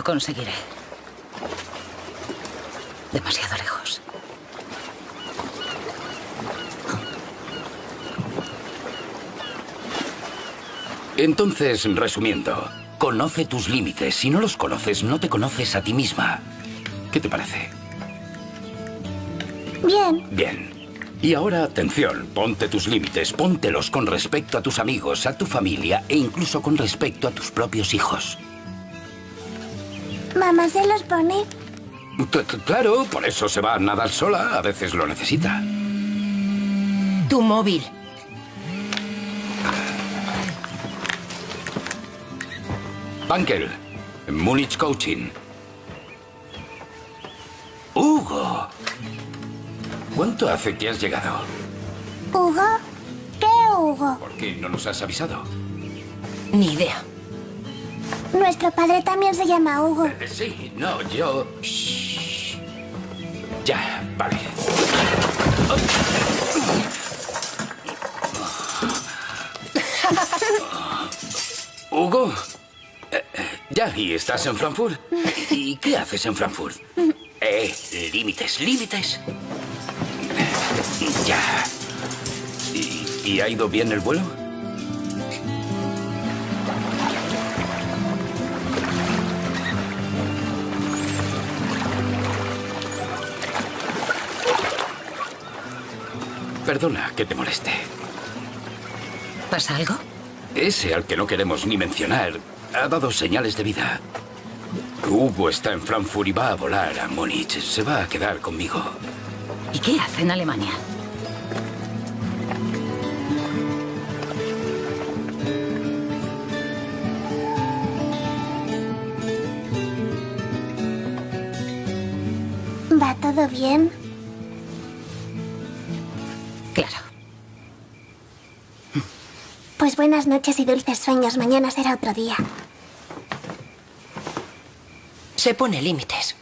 Lo conseguiré. Demasiado lejos. Entonces, resumiendo, conoce tus límites. Si no los conoces, no te conoces a ti misma. ¿Qué te parece? Bien. Bien. Y ahora, atención, ponte tus límites, póntelos con respecto a tus amigos, a tu familia e incluso con respecto a tus propios hijos. Mamá se los pone. Cl- cl- claro, por eso se va a nadar sola, a veces lo necesita. Tu móvil. Bankel, Múnich Coaching. Hugo. ¿Cuánto hace que has llegado? ¿Hugo? ¿Qué Hugo? ¿Por qué no nos has avisado? Ni idea. Nuestro padre también se llama Hugo. Eh, Sí, no, yo... Shh. Ya, vale. Hugo. eh, ya, ¿y estás en Frankfurt? ¿Y qué haces en Frankfurt? Eh, límites, límites. Ya. ¿Y, y ha ido bien el vuelo? Perdona que te moleste. ¿Pasa algo? Ese al que no queremos ni mencionar ha dado señales de vida. Hugo está en Frankfurt y va a volar a Múnich. Se va a quedar conmigo. ¿Y qué hace en Alemania? ¿Va todo bien? Buenas noches y dulces sueños. Mañana será otro día. Se pone límites.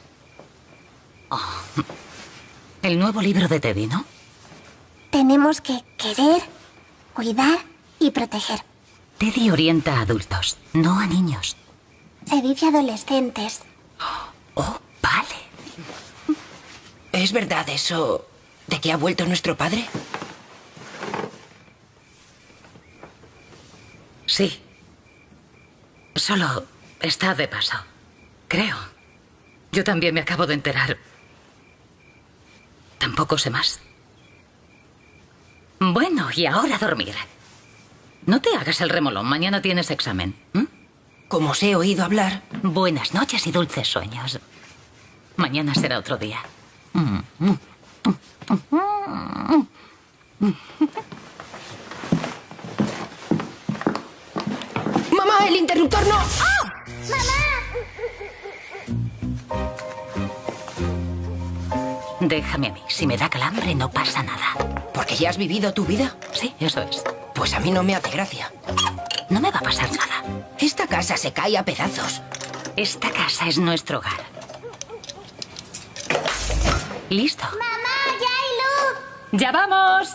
El nuevo libro de Teddy, ¿no? Tenemos que querer, cuidar y proteger. Teddy orienta a adultos, no a niños. Se dice adolescentes. Oh, vale. ¿Es verdad eso de que ha vuelto nuestro padre? Sí. Solo está de paso. Creo. Yo también me acabo de enterar. Tampoco sé más. Bueno, y ahora a dormir. No te hagas el remolón. Mañana tienes examen. Como os he oído hablar, Buenas noches y dulces sueños. Mañana será otro día. ¡Mamá, el interruptor no! Déjame a mí. Si me da calambre, no pasa nada. ¿Porque ya has vivido tu vida? Sí, eso es. Pues a mí no me hace gracia. No me va a pasar nada. Esta casa se cae a pedazos. Esta casa es nuestro hogar. ¿Listo? ¡Mamá, ya hay luz! ¡Ya vamos!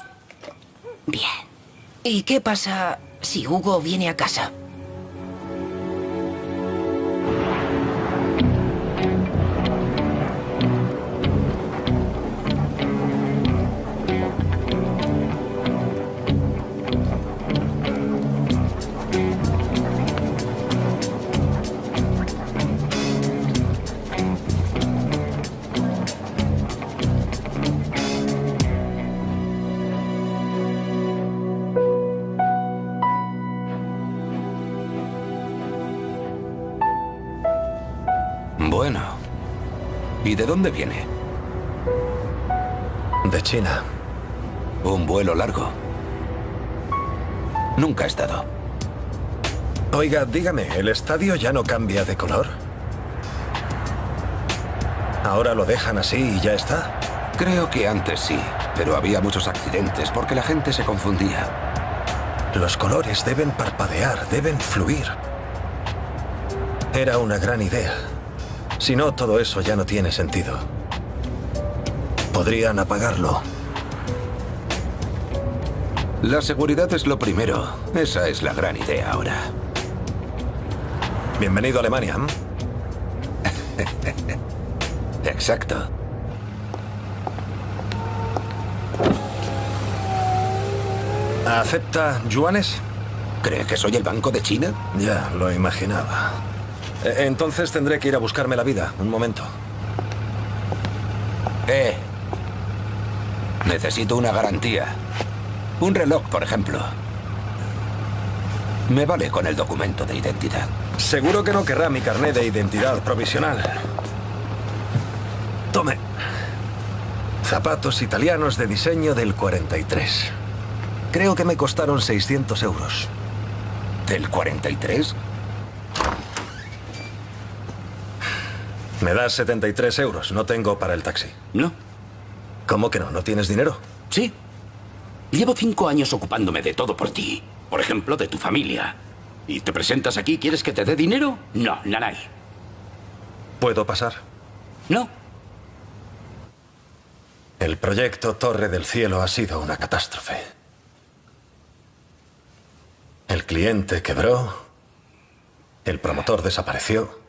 Bien. ¿Y qué pasa si Hugo viene a casa? ¿Y de dónde viene? De China. Un vuelo largo. Nunca he estado. Oiga, dígame, ¿el estadio ya no cambia de color? ¿Ahora lo dejan así y ya está? Creo que antes sí, pero había muchos accidentes porque la gente se confundía. Los colores deben parpadear, deben fluir. Era una gran idea. Si no, todo eso ya no tiene sentido. Podrían apagarlo. La seguridad es lo primero. Esa es la gran idea ahora. Bienvenido a Alemania. Exacto. ¿Acepta yuanes? ¿Cree que soy el Banco de China? Ya, lo imaginaba. E- Entonces tendré que ir a buscarme la vida. Un momento. Eh. Necesito una garantía. Un reloj, por ejemplo. Me vale con el documento de identidad. Seguro que no querrá mi carnet de identidad provisional. Tome. Zapatos italianos de diseño del 43. Creo que me costaron 600 euros. ¿Del 43? Me das 73 euros. No tengo para el taxi. No. ¿Cómo que no? ¿No tienes dinero? Sí. Llevo cinco años ocupándome de todo por ti. Por ejemplo, de tu familia. ¿Y te presentas aquí? ¿Quieres que te dé dinero? No, nanay. ¿Puedo pasar? No. El proyecto Torre del Cielo ha sido una catástrofe. El cliente quebró, el promotor desapareció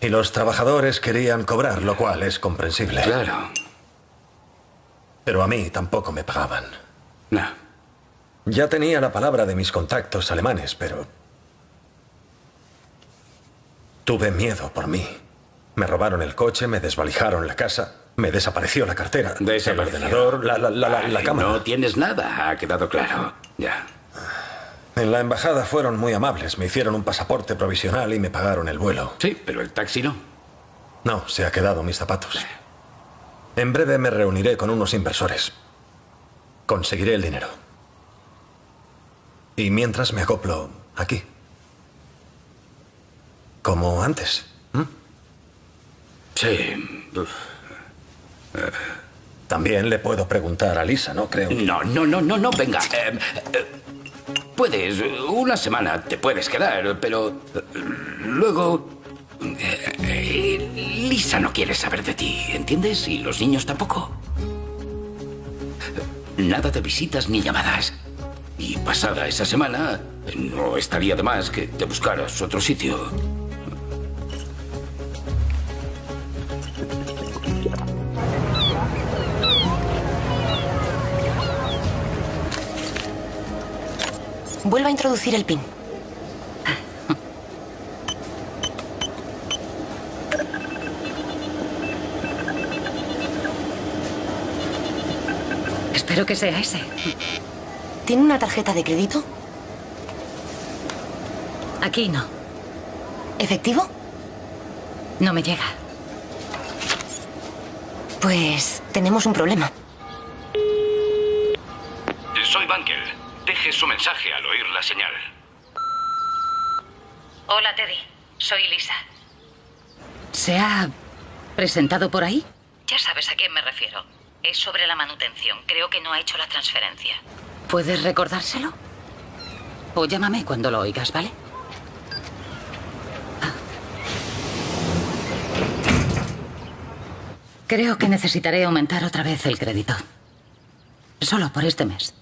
y los trabajadores querían cobrar, lo cual es comprensible. Claro. Pero a mí tampoco me pagaban. No. Ya tenía la palabra de mis contactos alemanes, pero... Tuve miedo por mí. Me robaron el coche, me desvalijaron la casa, me desapareció la cartera, el ordenador, la, la, la, la- la cámara. No tienes nada, ha quedado claro. Ya. En la embajada fueron muy amables. Me hicieron un pasaporte provisional y me pagaron el vuelo. Sí, pero el taxi no. No, se ha quedado mis zapatos. En breve me reuniré con unos inversores. Conseguiré el dinero. Y mientras me acoplo aquí. Como antes. ¿m? Sí. Uf. También le puedo preguntar a Lisa, ¿no? Creo. que- No, no, no, no, no, venga. eh, eh, puedes, una semana te puedes quedar, pero eh, luego... eh, eh, Lisa no quiere saber de ti, ¿entiendes? Y los niños tampoco. Nada de visitas ni llamadas. Y pasada esa semana, no estaría de más que te buscaras otro sitio. Vuelva a introducir el pin. Espero que sea ese. ¿Tiene una tarjeta de crédito? Aquí no. ¿Efectivo? No me llega. Pues tenemos un problema. Soy Bankel. Deje su mensaje al oír la señal. Hola, Teddy. Soy Lisa. ¿Se ha presentado por ahí? Ya sabes a quién me refiero. Es sobre la manutención. Creo que no ha hecho la transferencia. ¿Puedes recordárselo? O llámame cuando lo oigas, ¿vale? Ah. Creo que necesitaré aumentar otra vez el crédito. Solo por este mes.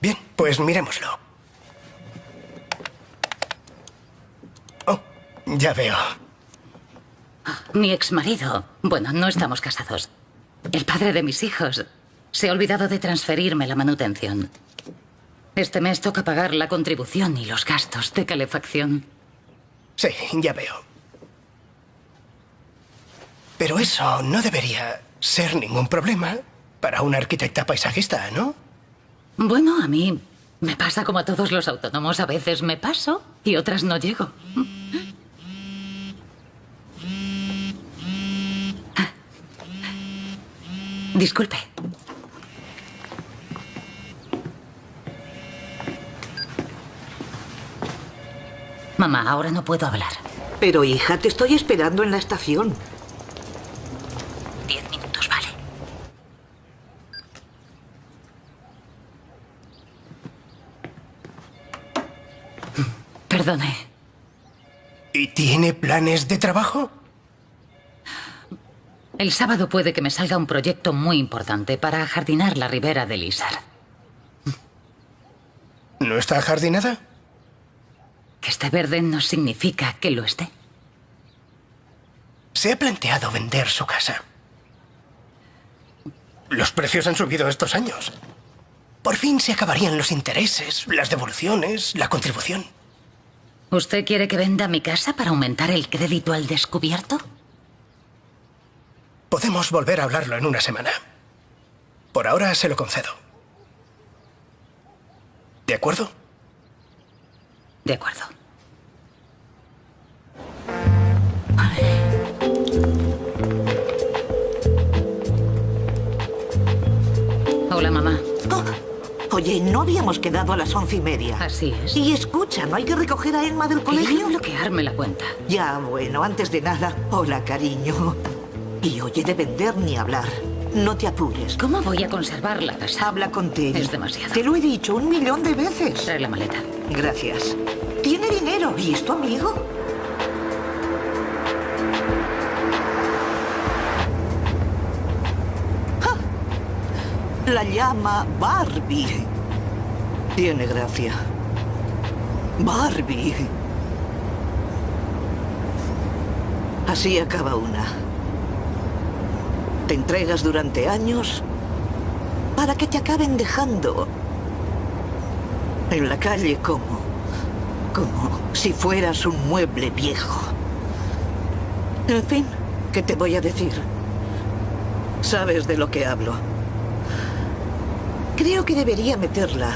Bien, pues miremoslo. Ya veo. Mi exmarido. Bueno, no estamos casados. El padre de mis hijos. Se ha olvidado de transferirme la manutención. Este mes toca pagar la contribución y los gastos de calefacción. Sí, ya veo. Pero eso no debería ser ningún problema para una arquitecta paisajista, ¿no? Bueno, a mí me pasa como a todos los autónomos. A veces me paso y otras no llego. Disculpe. Mamá, ahora no puedo hablar. Pero hija, te estoy esperando en la estación. Diez minutos, vale. Perdone. ¿Y tiene planes de trabajo? El sábado puede que me salga un proyecto muy importante para jardinar la ribera del Isar. ¿No está jardinada? Que esté verde no significa que lo esté. se ha planteado vender su casa. Los precios han subido estos años. Por fin se acabarían los intereses, las devoluciones, la contribución. ¿Usted quiere que venda mi casa para aumentar el crédito al descubierto? Podemos volver a hablarlo en una semana. Por ahora se lo concedo. ¿De acuerdo? De acuerdo. Hola, mamá. Oh, Oye, ¿no habíamos quedado a las once y media? Así es. Y escucha, ¿no hay que recoger a Emma del Quería colegio? bloquearme la cuenta. Ya, bueno, antes de nada, hola, cariño. Y oye, de vender ni hablar. No te apures. ¿Cómo voy a conservar la casa? Habla con Teddy. Es demasiado. Te lo he dicho un millón de veces. Trae la maleta. Gracias. Tiene dinero. ¿Y es tu amigo? ¡Ja! La llama Barbie. Tiene gracia. Barbie. Así acaba una. Entregas durante años para que te acaben dejando en la calle como... como si fueras un mueble viejo. En fin, ¿qué te voy a decir? Sabes de lo que hablo. Creo que debería meterla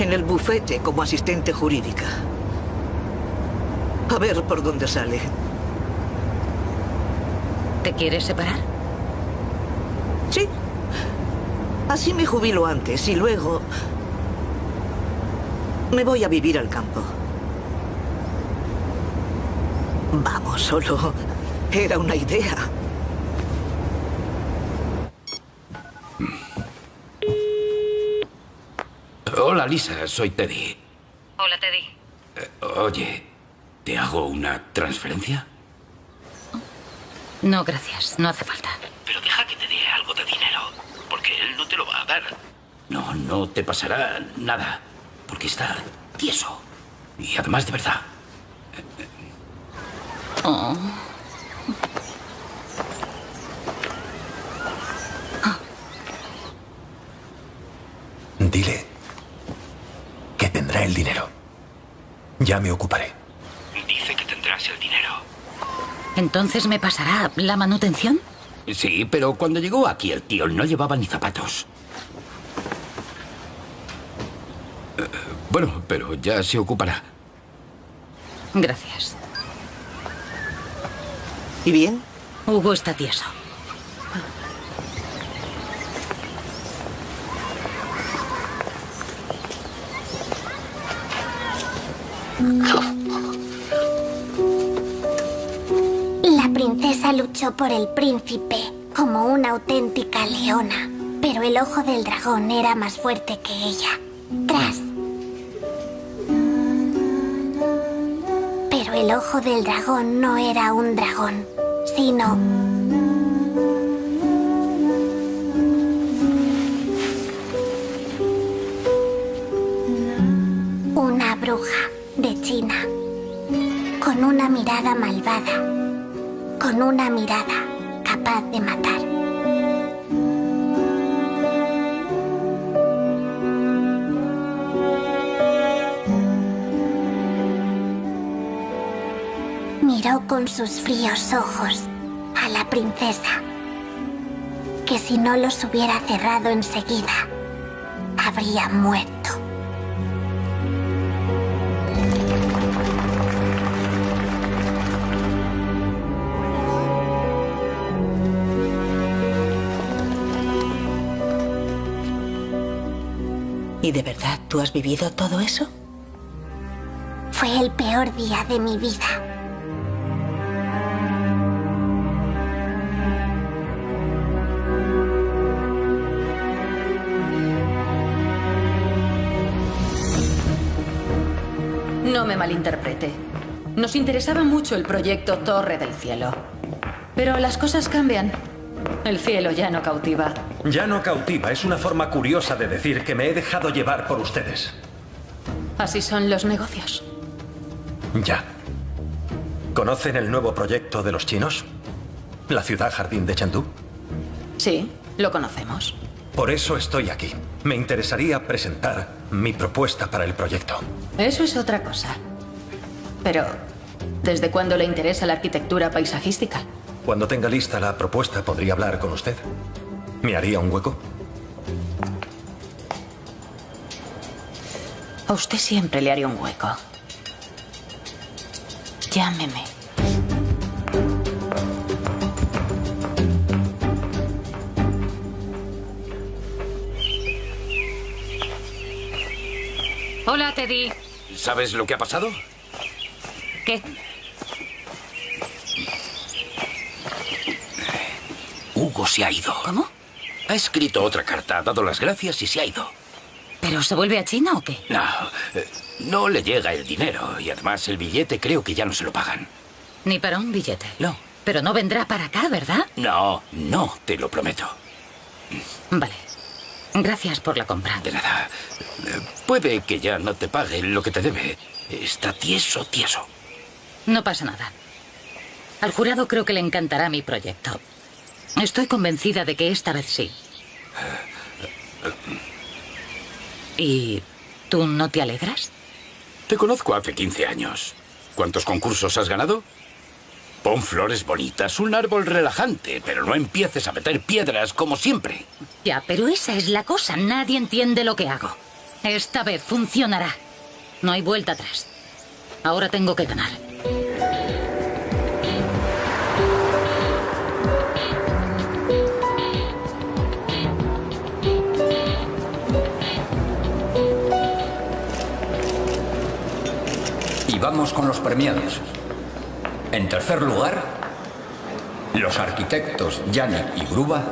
en el bufete como asistente jurídica. A ver por dónde sale. ¿Te quieres separar? Sí. Así me jubilo antes y luego... Me voy a vivir al campo. Vamos, solo... Era una idea. Hola, Lisa, soy Teddy. Hola, Teddy. Eh, oye, ¿te hago una transferencia? No, gracias. No hace falta. Pero deja que te dé algo de dinero, porque él no te lo va a dar. No, no te pasará nada, porque está tieso. Y además de verdad. Oh. Dile que tendrá el dinero. Ya me ocuparé. Dice que tendrás el dinero. ¿Entonces me pasará la manutención? Sí, pero cuando llegó aquí el tío no llevaba ni zapatos. Eh, Bueno, pero ya se ocupará. Gracias. ¿Y bien? Hugo está tieso. Por el príncipe como una auténtica leona, pero el ojo del dragón era más fuerte que ella. Tras. Pero el ojo del dragón no era un dragón, sino con sus fríos ojos a la princesa, que si no los hubiera cerrado enseguida, habría muerto. ¿Y de verdad tú has vivido todo eso? Fue el peor día de mi vida. No me malinterprete. Nos interesaba mucho el proyecto Torre del Cielo. Pero las cosas cambian. El cielo ya no cautiva. Ya no cautiva, es una forma curiosa de decir que me he dejado llevar por ustedes. Así son los negocios. Ya. ¿Conocen el nuevo proyecto de los chinos? ¿La ciudad jardín de Chengdu? Sí, lo conocemos. Por eso estoy aquí. Me interesaría presentar mi propuesta para el proyecto. Eso es otra cosa. Pero, ¿desde cuándo le interesa la arquitectura paisajística? Cuando tenga lista la propuesta, ¿podría hablar con usted? ¿Me haría un hueco? A usted siempre le haría un hueco. Llámeme. Hola, Teddy. ¿Sabes lo que ha pasado? ¿Qué? Hugo se ha ido. ¿Cómo? Ha escrito otra carta, ha dado las gracias y se ha ido. ¿Pero se vuelve a China o qué? No, eh, no le llega el dinero y además el billete creo que ya no se lo pagan. Ni para un billete. No. Pero no vendrá para acá, ¿verdad? No, no, te lo prometo. Vale. Gracias por la compra. De nada. Eh, Puede que ya no te pague lo que te debe. Está tieso, tieso. No pasa nada. Al jurado creo que le encantará mi proyecto. Estoy convencida de que esta vez sí. ¿Y tú no te alegras? Te conozco hace 15 años. ¿Cuántos concursos has ganado? Pon flores bonitas, un árbol relajante, pero no empieces a meter piedras como siempre. Ya, pero esa es la cosa. Nadie entiende lo que hago. Esta vez funcionará. No hay vuelta atrás. Ahora tengo que ganar. Y vamos con los premiados. En tercer lugar, los arquitectos Yannick y Gruba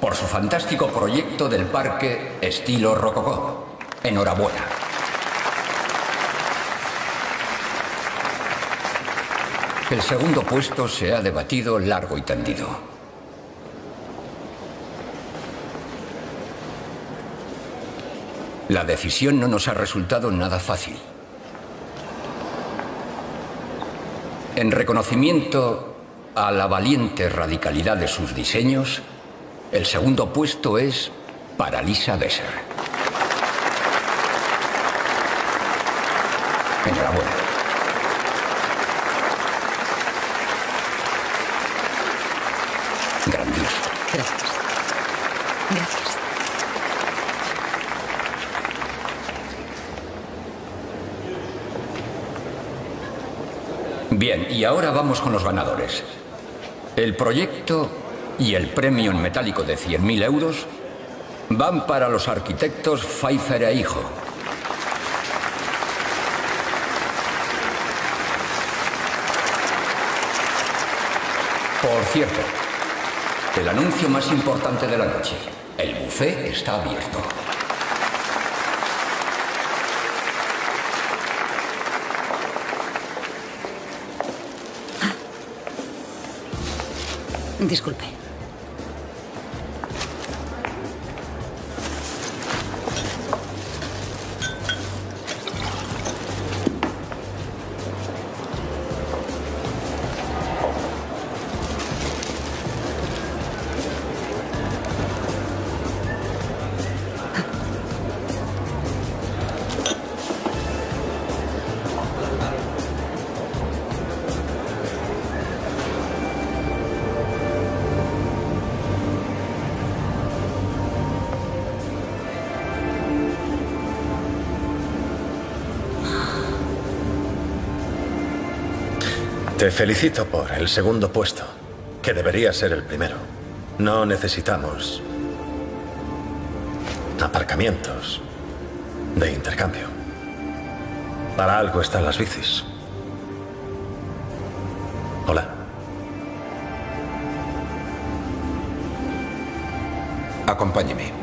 por su fantástico proyecto del parque estilo rococó. Enhorabuena. El segundo puesto se ha debatido largo y tendido. La decisión no nos ha resultado nada fácil. En reconocimiento a la valiente radicalidad de sus diseños, el segundo puesto es para Lisa Besser. Enhorabuena. Grandioso. Gracias. Gracias. Bien, y ahora vamos con los ganadores. El proyecto y el premio en metálico de 100.000 euros van para los arquitectos Pfeiffer e Hijo. Por cierto, el anuncio más importante de la noche. El buffet está abierto. Disculpe. Felicito por el segundo puesto, que debería ser el primero. No necesitamos aparcamientos de intercambio. Para algo están las bicis. Hola. Acompáñeme.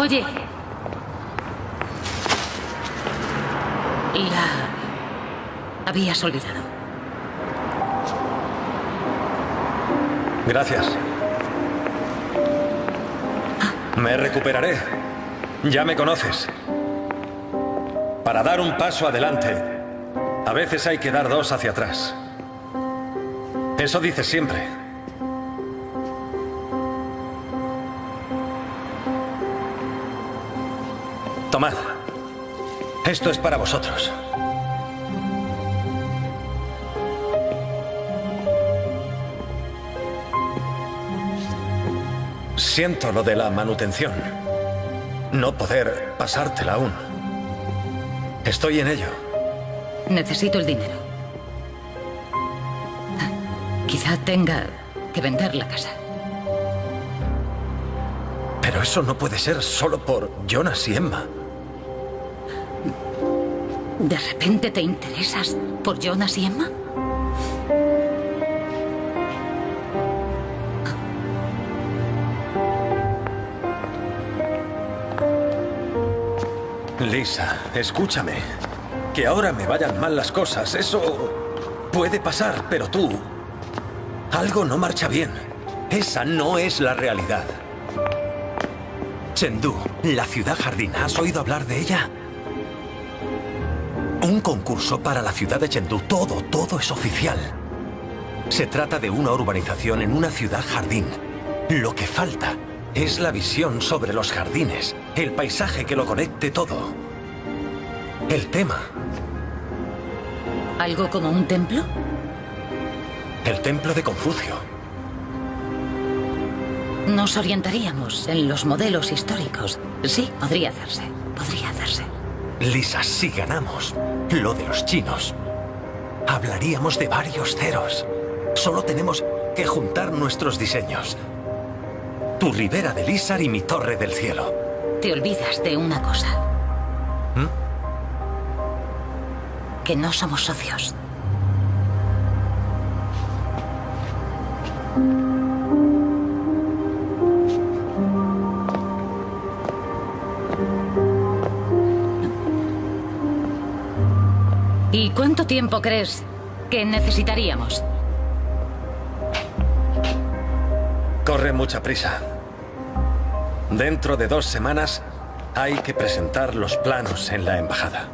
Oye. La habías olvidado. Gracias. Me recuperaré. Ya me conoces. Para dar un paso adelante, a veces hay que dar dos hacia atrás. Eso dices siempre. Tomad. Esto es para vosotros. Siento lo de la manutención. No poder pasártela aún. Estoy en ello. Necesito el dinero. Quizá tenga que vender la casa. Pero eso no puede ser solo por Jonas y Emma. ¿De repente te interesas por Jonas y Emma? Lisa, escúchame. Que ahora me vayan mal las cosas, eso puede pasar, pero tú... Algo no marcha bien. Esa no es la realidad. Chengdu, la ciudad jardín, ¿has oído hablar de ella? Un concurso para la ciudad de Chengdu. Todo, todo es oficial. Se trata de una urbanización en una ciudad jardín. Lo que falta es la visión sobre los jardines, el paisaje que lo conecte todo. El tema. ¿Algo como un templo? El templo de Confucio. Nos orientaríamos en los modelos históricos. Sí, podría hacerse. Podría hacerse. Lisa, si ganamos lo de los chinos, hablaríamos de varios ceros. Solo tenemos que juntar nuestros diseños. Tu ribera de Lizar y mi torre del cielo. Te olvidas de una cosa. ¿Mm? Que no somos socios. ¿Y cuánto tiempo crees que necesitaríamos? Corre mucha prisa. Dentro de dos semanas hay que presentar los planos en la embajada.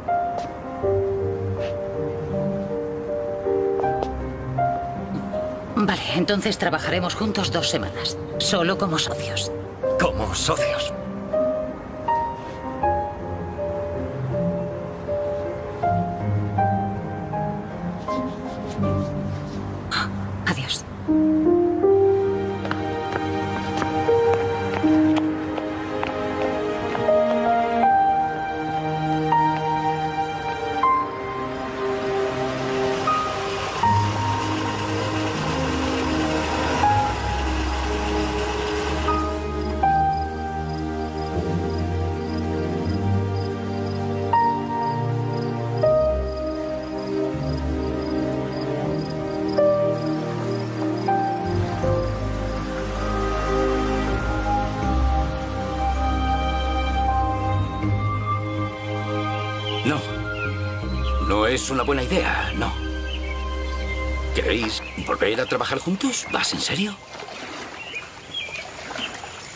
Vale, entonces trabajaremos juntos dos semanas, solo como socios. Como socios. Es una buena idea, no. ¿Queréis volver a trabajar juntos? ¿Vas en serio?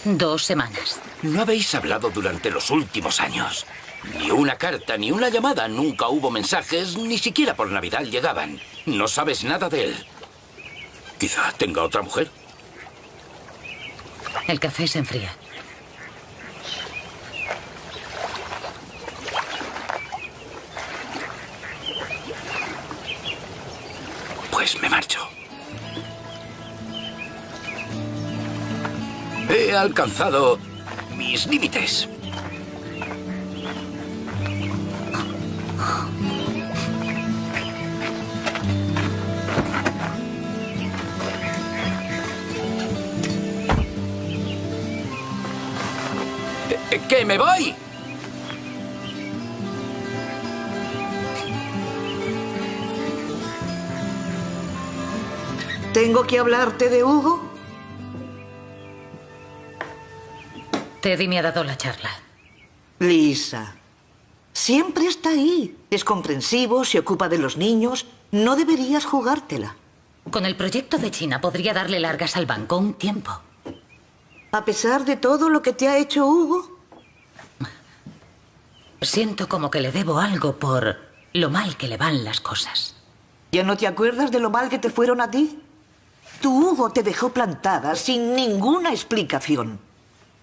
Dos semanas. No habéis hablado durante los últimos años. Ni una carta, ni una llamada. Nunca hubo mensajes, ni siquiera por Navidad llegaban. No sabes nada de él. Quizá tenga otra mujer. El café se enfría. He alcanzado mis límites. Eh, ¿Que me voy? ¿Tengo que hablarte de Hugo? Teddy me ha dado la charla. Lisa, siempre está ahí. Es comprensivo, se ocupa de los niños. No deberías jugártela. Con el proyecto de China podría darle largas al banco un tiempo. A pesar de todo lo que te ha hecho Hugo. Siento como que le debo algo por lo mal que le van las cosas. ¿Ya no te acuerdas de lo mal que te fueron a ti? Tu Hugo te dejó plantada sin ninguna explicación.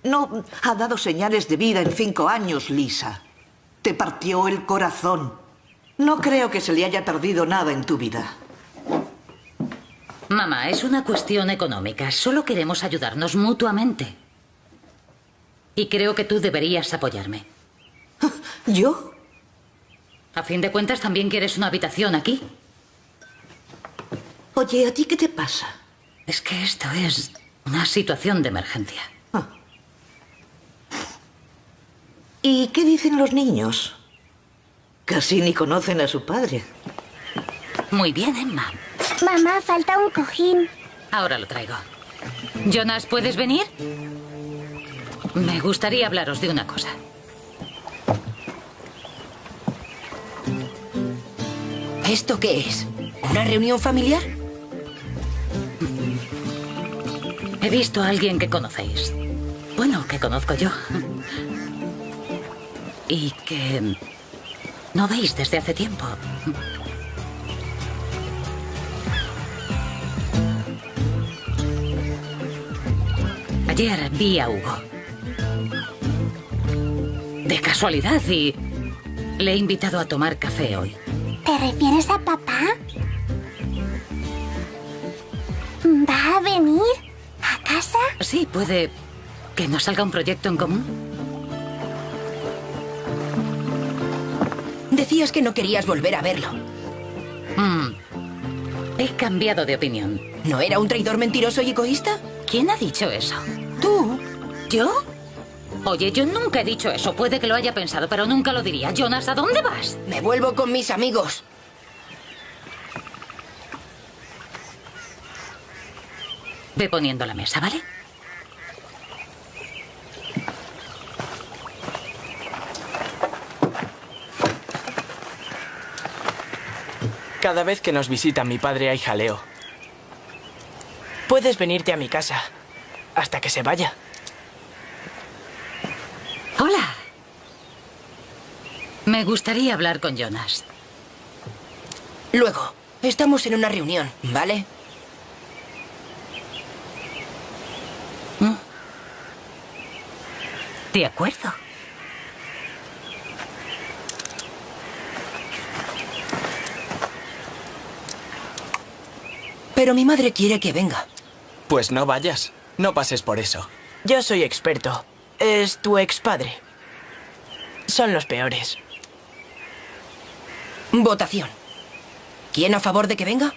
No ha dado señales de vida en cinco años, Lisa. Te partió el corazón. No creo que se le haya perdido nada en tu vida. Mamá, es una cuestión económica. Solo queremos ayudarnos mutuamente. Y creo que tú deberías apoyarme. ¿Yo? A fin de cuentas, también quieres una habitación aquí. Oye, ¿a ti qué te pasa? Es que esto es una situación de emergencia. ¿Y qué dicen los niños? Casi ni conocen a su padre. Muy bien, Emma. Mamá, falta un cojín. Ahora lo traigo. Jonas, ¿puedes venir? Me gustaría hablaros de una cosa. ¿Esto qué es? ¿Una reunión familiar? He visto a alguien que conocéis. Bueno, que conozco yo. Y que no veis desde hace tiempo. Ayer vi a Hugo. De casualidad y le he invitado a tomar café hoy. ¿Te refieres a papá? ¿Va a venir? ¿A casa? Sí, puede que nos salga un proyecto en común. Decías que no querías volver a verlo. Mm. He cambiado de opinión. ¿No era un traidor mentiroso y egoísta? ¿Quién ha dicho eso? ¿Tú? ¿Yo? Oye, yo nunca he dicho eso. Puede que lo haya pensado, pero nunca lo diría. Jonas, ¿a dónde vas? Me vuelvo con mis amigos. Ve poniendo la mesa, ¿vale? Cada vez que nos visita mi padre hay jaleo. Puedes venirte a mi casa hasta que se vaya. Hola. Me gustaría hablar con Jonas. Luego, estamos en una reunión, ¿vale? De acuerdo. Pero mi madre quiere que venga. Pues no vayas. No pases por eso. Yo soy experto. Es tu expadre. Son los peores. Votación. ¿Quién a favor de que venga?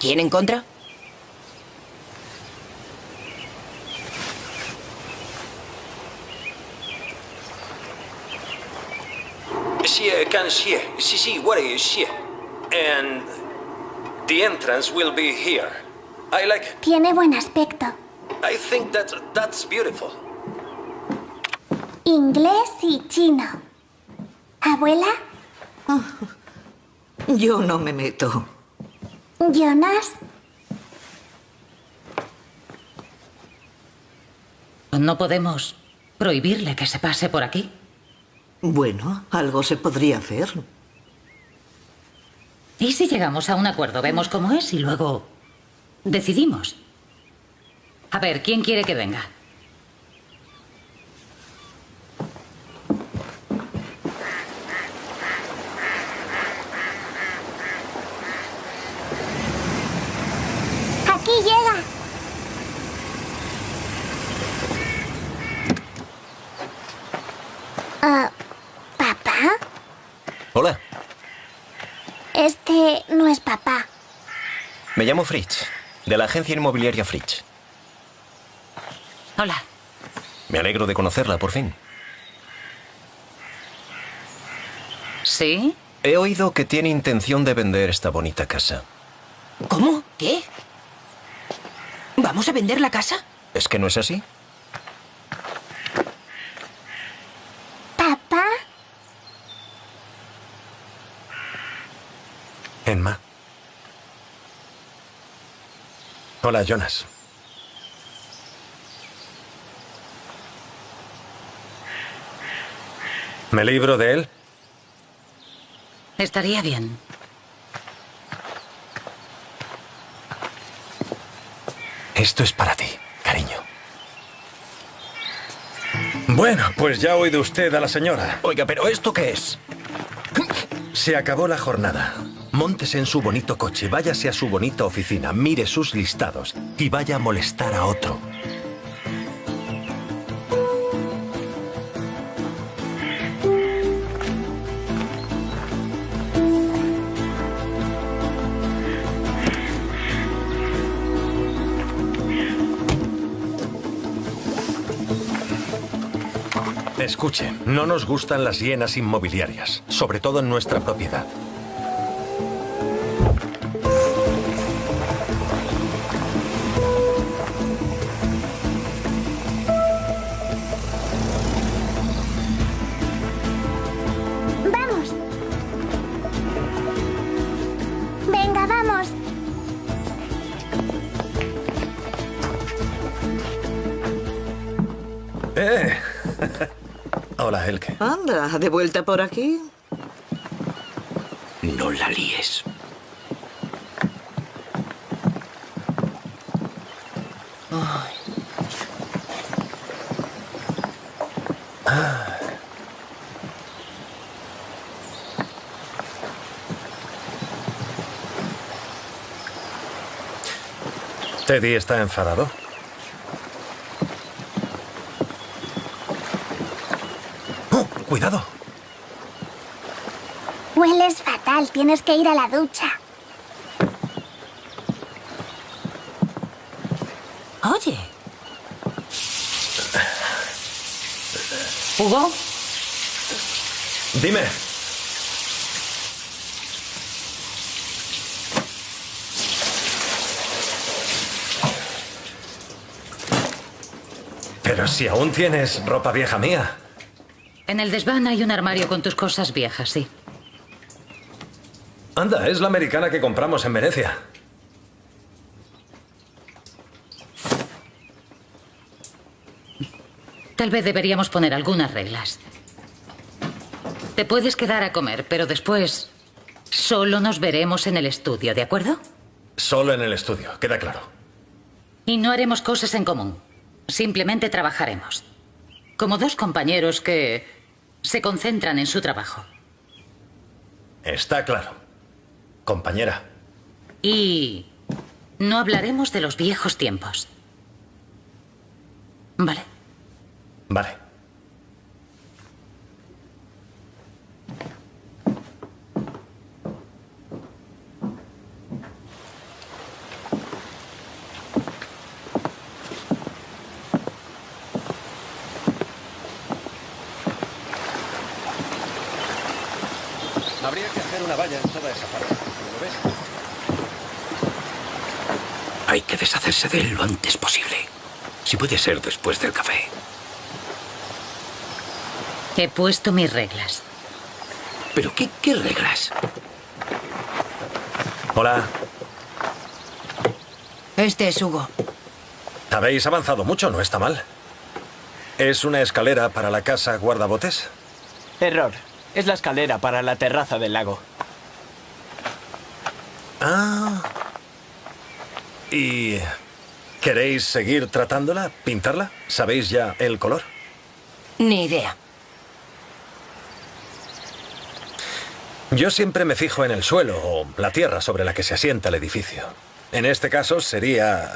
¿Quién en contra? Xie can xie. Sí, sí, what is xie? And the entrance will be here. I like. Tiene buen aspecto. I think that that's beautiful. Inglés y chino. ¿Abuela? Yo no me meto. ¿Jonas? No podemos prohibirle que se pase por aquí. Bueno, algo se podría hacer. ¿Y si llegamos a un acuerdo? Vemos cómo es y luego decidimos. A ver, ¿quién quiere que venga? Aquí llega. Ah, ¿Papá? Hola, No es papá. me llamo Fritz, de la agencia inmobiliaria Fritz. Hola. Me alegro de conocerla por fin. ¿Sí? He oído que tiene intención de vender esta bonita casa. ¿Cómo? ¿Qué? ¿Vamos a vender la casa? ¿Es que no es así? ¿Papá? Enma. Hola, Jonas. ¿Me libro de él? Estaría bien. Esto es para ti, cariño. Bueno, pues ya ha oído usted a la señora. Oiga, pero ¿esto qué es? Se acabó la jornada. Móntese en su bonito coche, váyase a su bonita oficina, mire sus listados y vaya a molestar a otro. Escuche, no nos gustan las hienas inmobiliarias, sobre todo en nuestra propiedad. Anda, ¿de vuelta por aquí? No la líes. Teddy está enfadado. ¡Oh, cuidado! Hueles fatal, tienes que ir a la ducha. Oye. ¿Hugo? Dime. Pero si aún tienes ropa vieja mía. En el desván hay un armario con tus cosas viejas, sí. Anda, es la americana que compramos en Venecia. Tal vez deberíamos poner algunas reglas. Te puedes quedar a comer, pero después solo nos veremos en el estudio, ¿de acuerdo? Solo en el estudio, queda claro. Y no haremos cosas en común. Simplemente trabajaremos. Como dos compañeros que se concentran en su trabajo. Está claro. Compañera. Y no hablaremos de los viejos tiempos. Vale. Vale. Habría que hacer una valla en toda esa parte. ¿Lo ves? Hay que deshacerse de él lo antes posible. Si puede ser después del café. He puesto mis reglas. ¿Pero qué, qué reglas? Hola. Este es Hugo. Habéis avanzado mucho, no está mal. ¿Es una escalera para la casa guardabotes? Error. Es la escalera para la terraza del lago. Ah. ¿Y queréis seguir tratándola? ¿Pintarla? ¿Sabéis ya el color? Ni idea. Yo siempre me fijo en el suelo o la tierra sobre la que se asienta el edificio. En este caso sería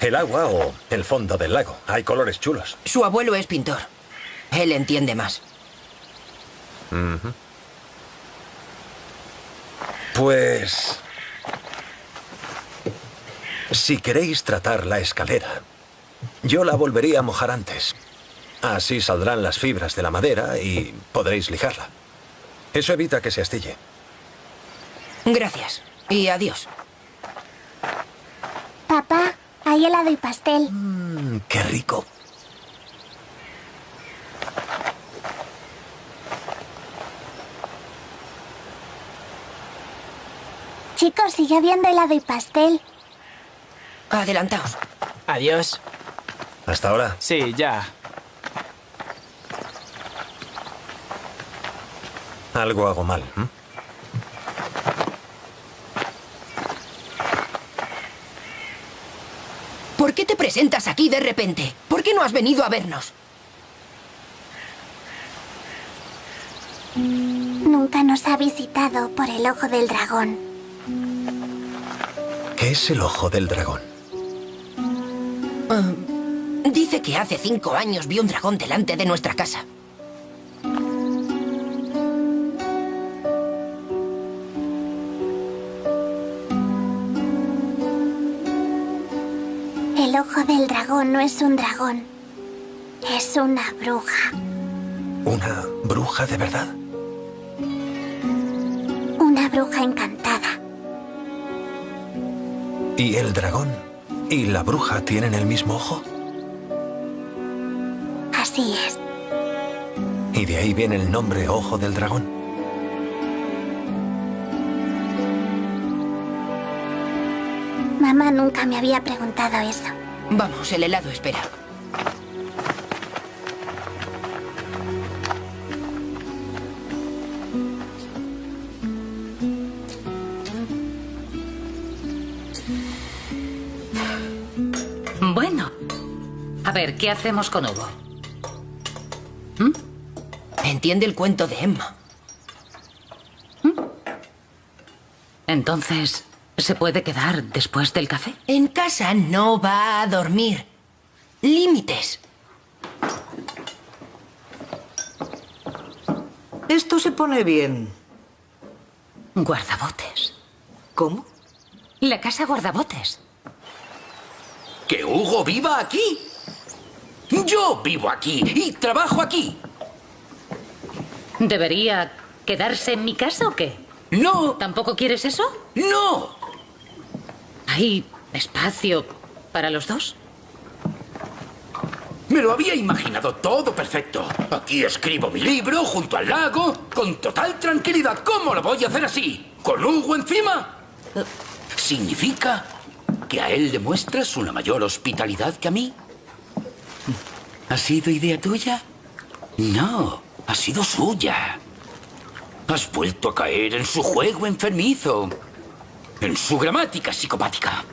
el agua o el fondo del lago. Hay colores chulos. Su abuelo es pintor. Él entiende más. Pues... Si queréis tratar la escalera, yo la volvería a mojar antes. Así saldrán las fibras de la madera y podréis lijarla. Eso evita que se astille. Gracias. Y adiós. Papá, Hay helado y pastel. Mm, qué rico. Chicos, sigue habiendo helado y pastel. Adelantaos. Adiós. ¿Hasta ahora? Sí, ya. Algo hago mal. ¿Por qué te presentas aquí de repente? ¿Por qué no has venido a vernos? Nunca nos ha visitado por el ojo del dragón. ¿Qué es el ojo del dragón? Ah, dice que hace cinco años vio un dragón delante de nuestra casa. El ojo del dragón no es un dragón. Es una bruja. ¿Una bruja de verdad? Una bruja encantada. ¿Y el dragón y la bruja tienen el mismo ojo? Así es. Y de ahí viene el nombre Ojo del Dragón. Mamá nunca me había preguntado eso. Vamos, el helado espera. Bueno. A ver, ¿qué hacemos con Hugo? Entiende el cuento de Emma. Entonces, ¿se puede quedar después del café? En casa no va a dormir. Límites. Esto se pone bien. Guardabotes. ¿Cómo? La casa guardabotes. ¿Que Hugo viva aquí? Yo vivo aquí y trabajo aquí. ¿Debería quedarse en mi casa o qué? No, ¿Tampoco quieres eso? no. ¿Hay espacio para los dos? Me lo había imaginado todo perfecto. Aquí escribo mi libro junto al lago, con total tranquilidad. ¿Cómo lo voy a hacer así? ¿Con Hugo encima? ¿Significa que a él le muestras una mayor hospitalidad que a mí? ¿Ha sido idea tuya? No, ha sido suya. Has vuelto a caer en su juego enfermizo. En su gramática psicopática.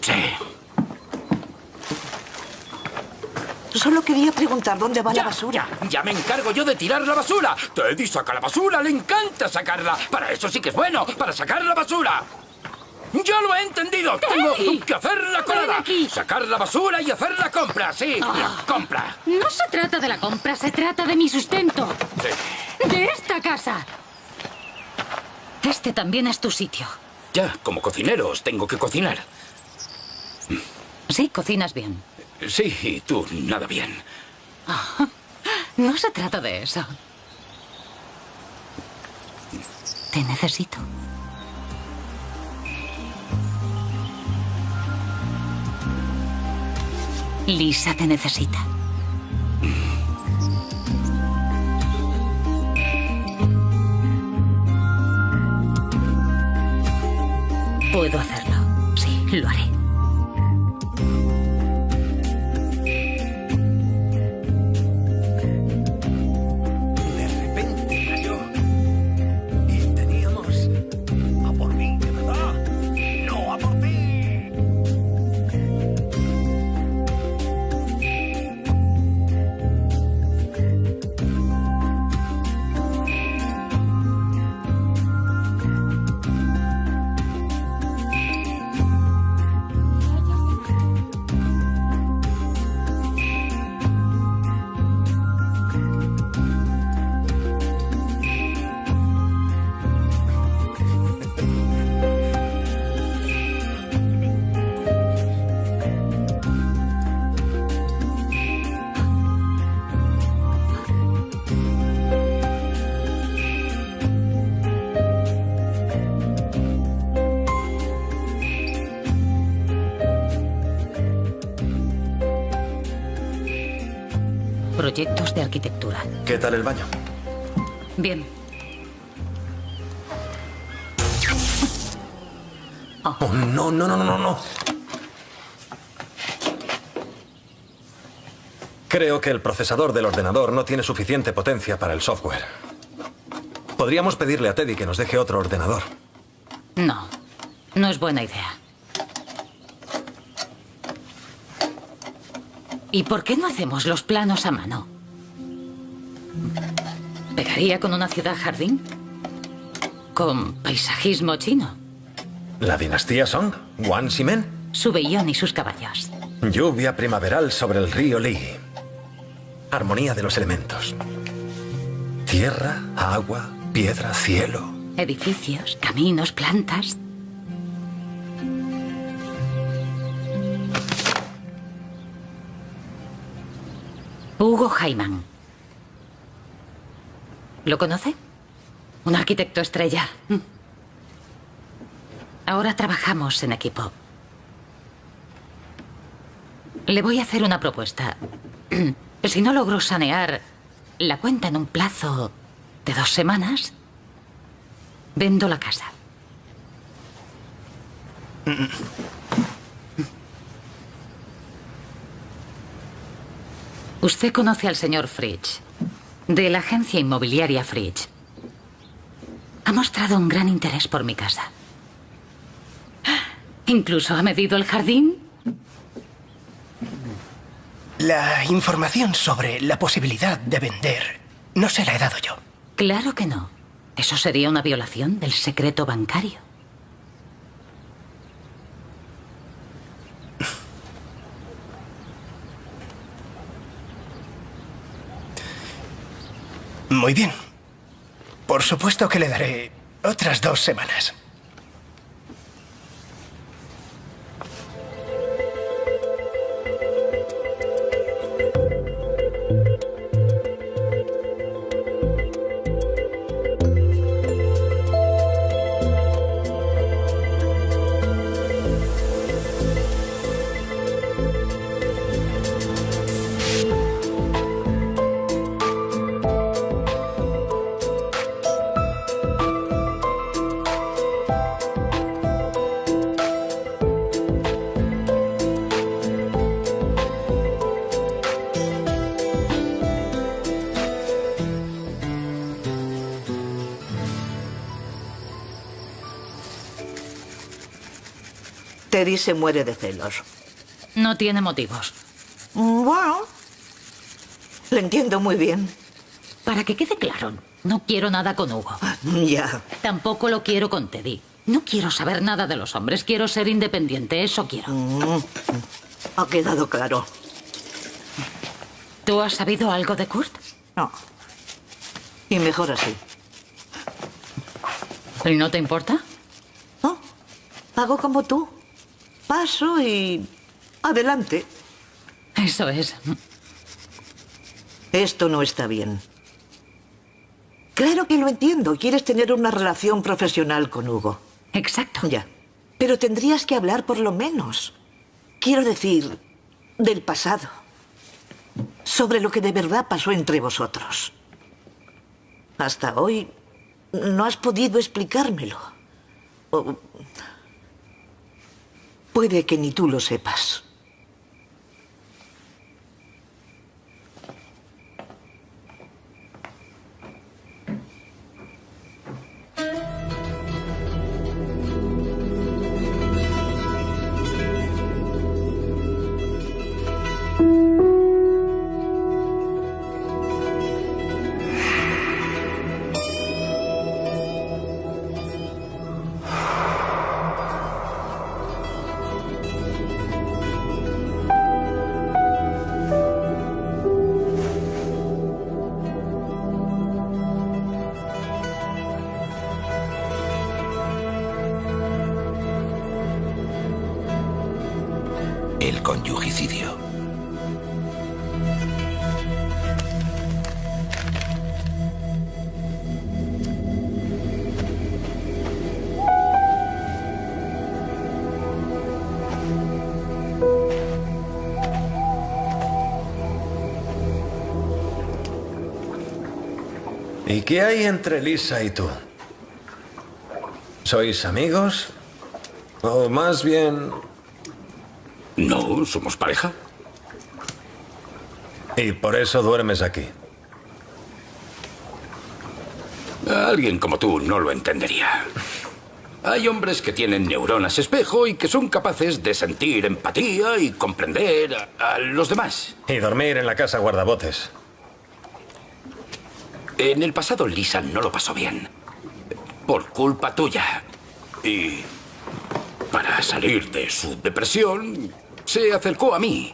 Sí. Solo quería preguntar dónde va la basura. Ya, ya me encargo yo de tirar la basura. Teddy saca la basura, le encanta sacarla. Para eso sí que es bueno, para sacar la basura. ¡Ya lo he entendido! Tengo que hacer la colada. aquí. Sacar la basura y hacer la compra, sí, Ah. la compra. No se trata de la compra, se trata de mi sustento. Sí. De esta casa. Este también es tu sitio. Ya, como cocinero os tengo que cocinar. Sí, cocinas bien. Sí, y tú nada bien. No se trata de eso. Te necesito. Lisa te necesita. Puedo hacerlo. Sí, lo haré. Arquitectura. ¿Qué tal el baño? Bien. Oh, no, no, no, no, no. Creo que el procesador del ordenador no tiene suficiente potencia para el software. Podríamos pedirle a Teddy que nos deje otro ordenador. No, no es buena idea. ¿Y por qué no hacemos los planos a mano? ¿Pegaría con una ciudad jardín? ¿Con paisajismo chino? ¿La dinastía Song? ¿Wan Ximen? Su vellón y sus caballos. Lluvia primaveral sobre el río Li. Armonía de los elementos. Tierra, agua, piedra, cielo. Edificios, caminos, plantas. Hugo Jaiman. ¿Lo conoce? Un arquitecto estrella. Ahora trabajamos en equipo. Le voy a hacer una propuesta. Si no logro sanear la cuenta en un plazo de dos semanas, vendo la casa. Usted conoce al señor Fridge, de la agencia inmobiliaria Fridge. Ha mostrado un gran interés por mi casa. Incluso ha medido el jardín. La información sobre la posibilidad de vender no se la he dado yo. Claro que no. Eso sería una violación del secreto bancario. Muy bien. Por supuesto que le daré otras dos semanas. Se muere de celos. No tiene motivos. Bueno, lo entiendo muy bien. Para que quede claro, no quiero nada con Hugo. Ya. Tampoco lo quiero con Teddy. No quiero saber nada de los hombres. Quiero ser independiente. Eso quiero. Ha quedado claro. ¿Tú has sabido algo de Kurt? No. Y mejor así. ¿Y no te importa? No. Hago como tú. Paso y... Adelante. Eso es. Esto no está bien. Claro que lo entiendo. Quieres tener una relación profesional con Hugo. Exacto. Ya. Pero tendrías que hablar por lo menos. Quiero decir, del pasado. Sobre lo que de verdad pasó entre vosotros. Hasta hoy no has podido explicármelo. O puede que ni tú lo sepas. ¿Y qué hay entre Lisa y tú? ¿Sois amigos? O más bien... No, somos pareja. Y por eso duermes aquí. Alguien como tú no lo entendería. Hay hombres que tienen neuronas espejo y que son capaces de sentir empatía y comprender a, a los demás. Y dormir en la casa guardabotes. En el pasado Lisa no lo pasó bien. Por culpa tuya. Y para salir de su depresión, se acercó a mí.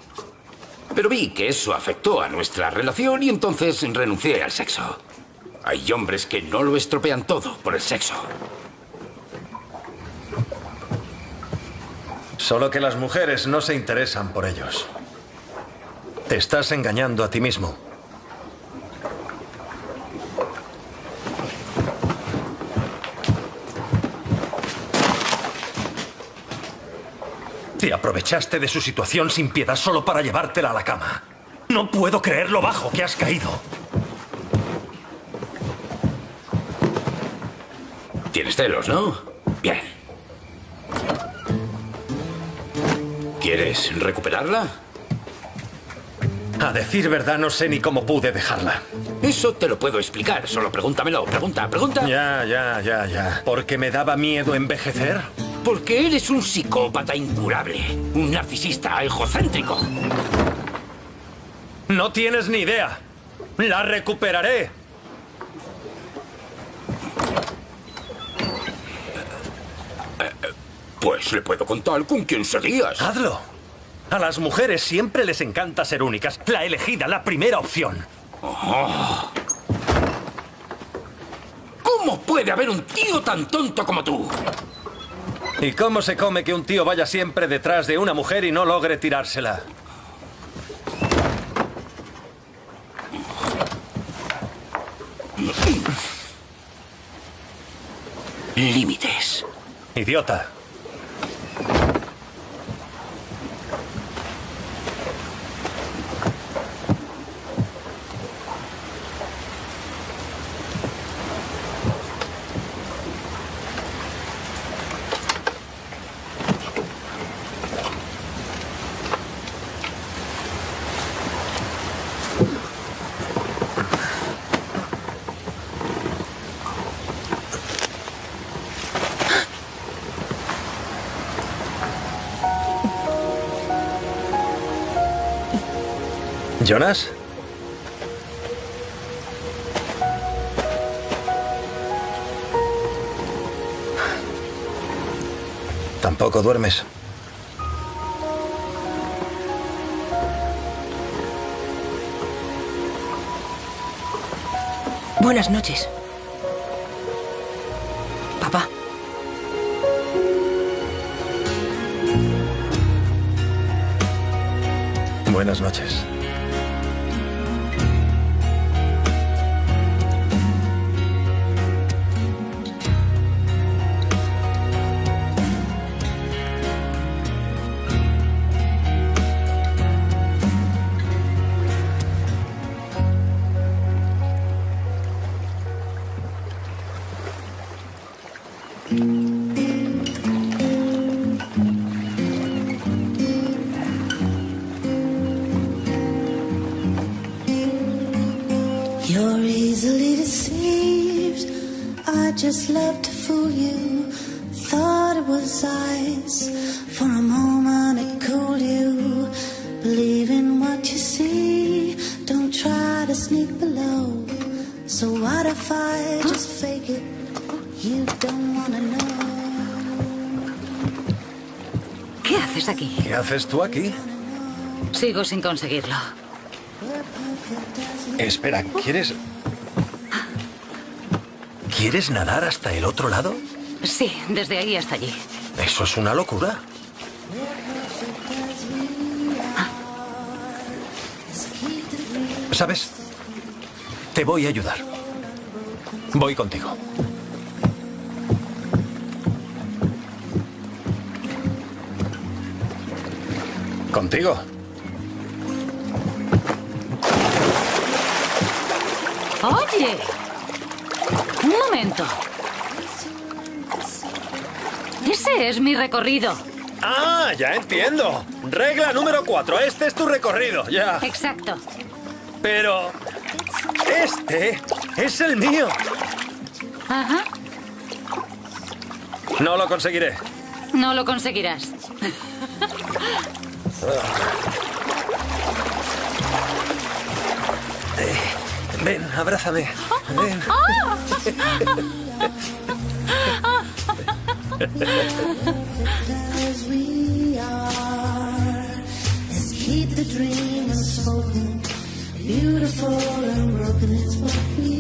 Pero vi que eso afectó a nuestra relación y entonces renuncié al sexo. Hay hombres que no lo estropean todo por el sexo. Solo que las mujeres no se interesan por ellos. Te estás engañando a ti mismo. Te aprovechaste de su situación sin piedad solo para llevártela a la cama. No puedo creer lo bajo que has caído. Tienes celos, ¿no? Bien. ¿Quieres recuperarla? A decir verdad, no sé ni cómo pude dejarla. Eso te lo puedo explicar. Solo pregúntamelo. Pregunta, pregunta. Ya, ya, ya, ya. ¿Porque me daba miedo envejecer? Porque eres un psicópata incurable. Un narcisista egocéntrico. No tienes ni idea. La recuperaré. Pues le puedo contar con quién serías. Hazlo. A las mujeres siempre les encanta ser únicas. La elegida, la primera opción. Oh. ¿Cómo puede haber un tío tan tonto como tú? ¿Y cómo se come que un tío vaya siempre detrás de una mujer y no logre tirársela? Límites. Idiota. ¿Jonas? Tampoco duermes. Buenas noches. Papá. Buenas noches. Haces tú aquí? Sigo sin conseguirlo. Espera, ¿quieres... ¿Quieres nadar hasta el otro lado? Sí, desde ahí hasta allí. Eso es una locura. ¿Sabes? Te voy a ayudar. Voy contigo. ¿Contigo? Oye, Un momento. Ese es mi recorrido. Ah, ya entiendo. Regla número cuatro. Este es tu recorrido, ya. Exacto. Pero... Este es el mío. Ajá. No lo conseguiré. No lo conseguirás. Eh, ven, abrázame. Ven. beautiful and broken. It's what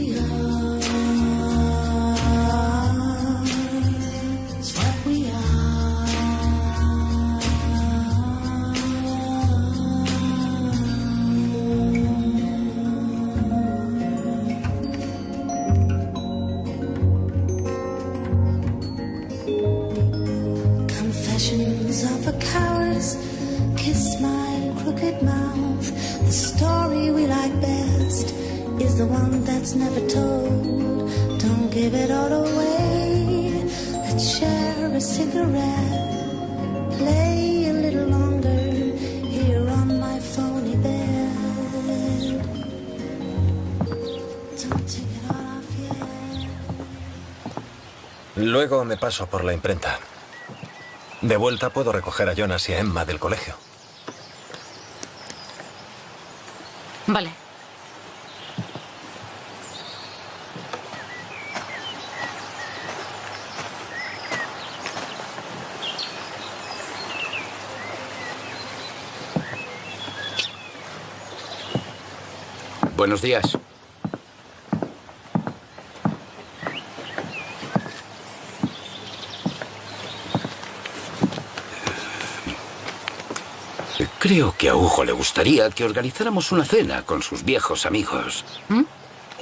Luego me paso por la imprenta. De vuelta puedo recoger a Jonas y a Emma del colegio. Vale. Buenos días. Creo que a Hugo le gustaría que organizáramos una cena con sus viejos amigos.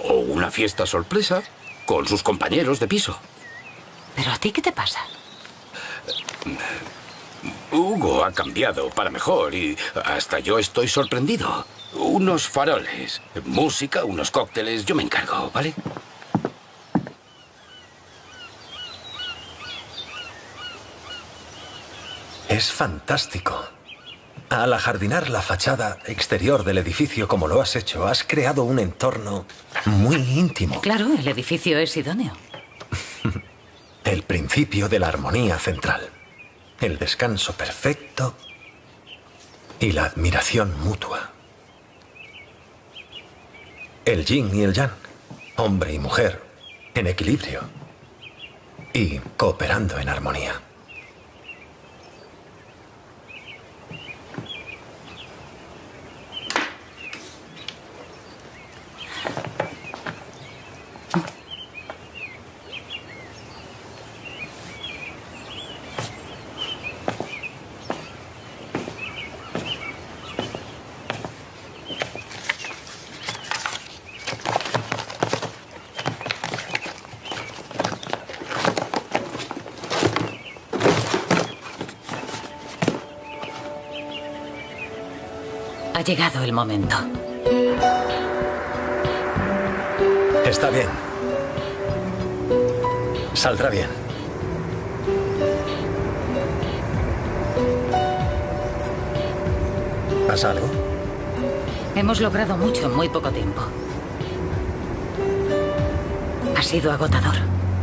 O una fiesta sorpresa con sus compañeros de piso. ¿Pero a ti qué te pasa? Hugo ha cambiado para mejor y hasta yo estoy sorprendido. Unos faroles, música, unos cócteles, yo me encargo, ¿vale? Es fantástico. Al ajardinar la fachada exterior del edificio como lo has hecho, has creado un entorno muy íntimo. Claro, el edificio es idóneo. El principio de la armonía central. El descanso perfecto y la admiración mutua. El yin y el yang. Hombre y mujer en equilibrio. Y cooperando en armonía. Ha llegado el momento. Está bien. Saldrá bien. ¿Pasa algo? Hemos logrado mucho en muy poco tiempo. Ha sido agotador.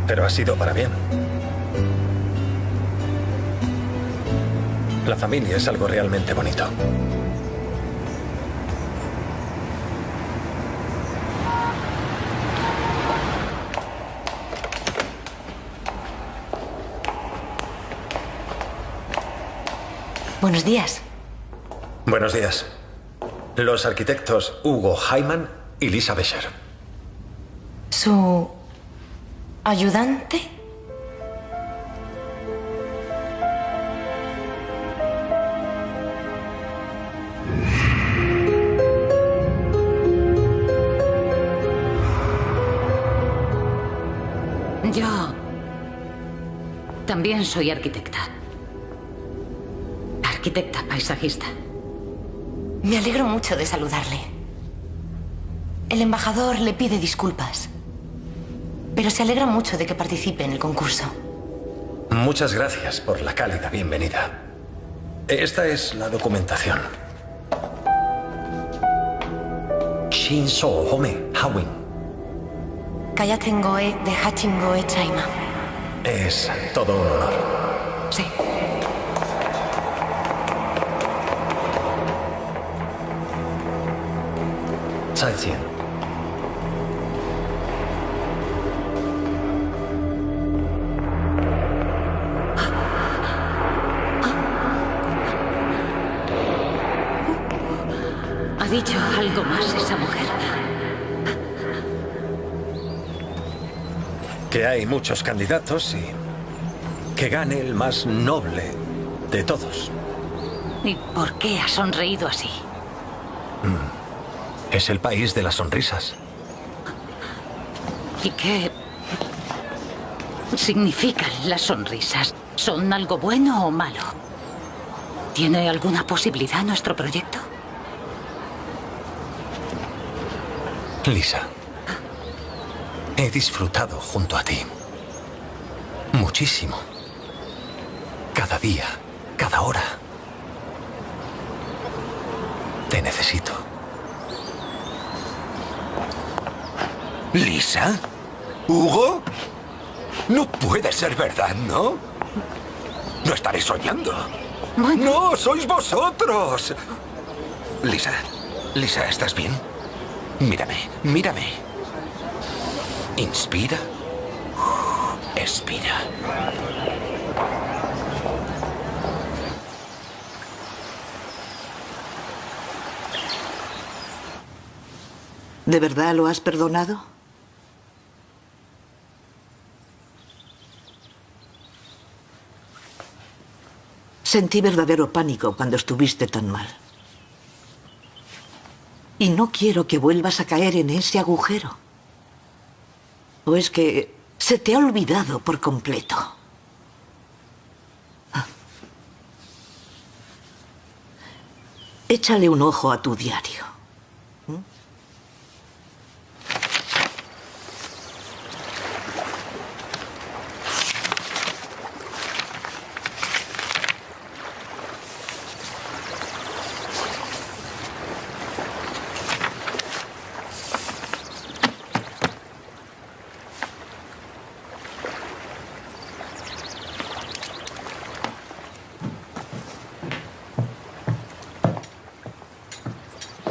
Pero ha sido para bien. La familia es algo realmente bonito. Buenos días. Buenos días. Los arquitectos Hugo Hyman y Lisa Bescher. ¿Su ayudante? Yo también soy arquitecta. Arquitecta paisajista. Me alegro mucho de saludarle. El embajador le pide disculpas. pero se alegra mucho de que participe en el concurso. Muchas gracias por la cálida bienvenida. Esta es la documentación. Shinso Home Hawin. Kayatengoe de Hachingoe Chaima. Es todo un honor. Sí. ¿Ha dicho algo más esa mujer? Que hay muchos candidatos y que gane el más noble de todos. ¿Y por qué ha sonreído así? Es el país de las sonrisas. ¿Y qué significan las sonrisas? ¿Son algo bueno o malo? ¿Tiene alguna posibilidad nuestro proyecto? Lisa, he disfrutado junto a ti. Muchísimo. Cada día, cada hora. Te necesito. ¿Lisa? ¿Hugo? No puede ser verdad, ¿no? No estaré soñando. No, sois vosotros. Lisa, Lisa, ¿estás bien? Mírame, mírame. Inspira. Expira. ¿De verdad lo has perdonado? Sentí verdadero pánico cuando estuviste tan mal. Y no quiero que vuelvas a caer en ese agujero. ¿O es que se te ha olvidado por completo? Ah. Échale un ojo a tu diario.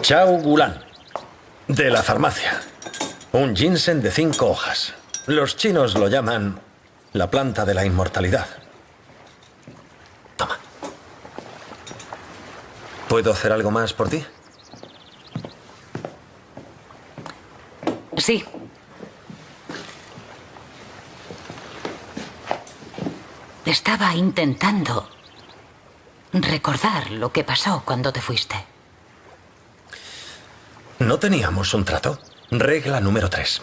Chao Gulan, de la farmacia. Un ginseng de cinco hojas. Los chinos lo llaman la planta de la inmortalidad. Toma. ¿Puedo hacer algo más por ti? Sí. Estaba intentando recordar lo que pasó cuando te fuiste. ¿No teníamos un trato? Regla número tres.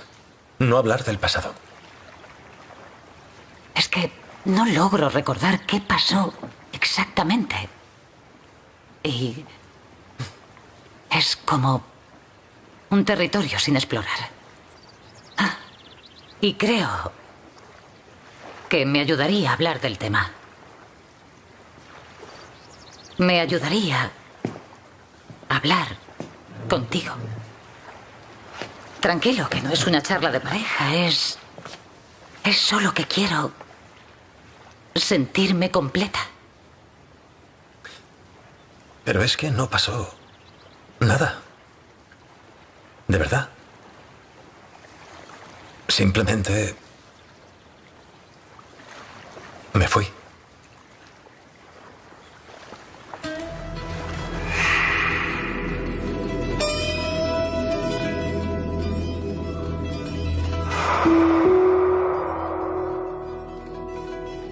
No hablar del pasado. Es que no logro recordar qué pasó exactamente. Y es como un territorio sin explorar. Ah, y creo que me ayudaría a hablar del tema. Me ayudaría a hablar contigo. Tranquilo, que no es una charla de pareja, es... Es solo que quiero sentirme completa. Pero es que no pasó nada. De verdad. Simplemente... Me fui.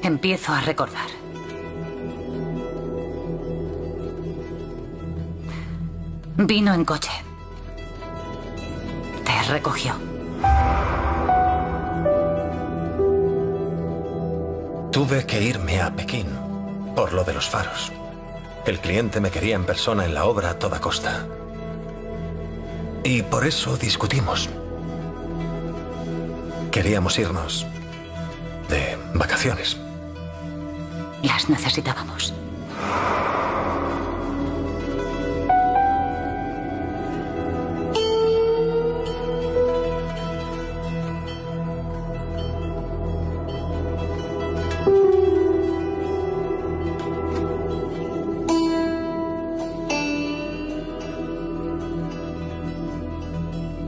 Empiezo a recordar. Vino en coche. Te recogió. Tuve que irme a Pekín por lo de los faros. El cliente me quería en persona en la obra a toda costa. Y por eso discutimos. Queríamos irnos de vacaciones. Las necesitábamos.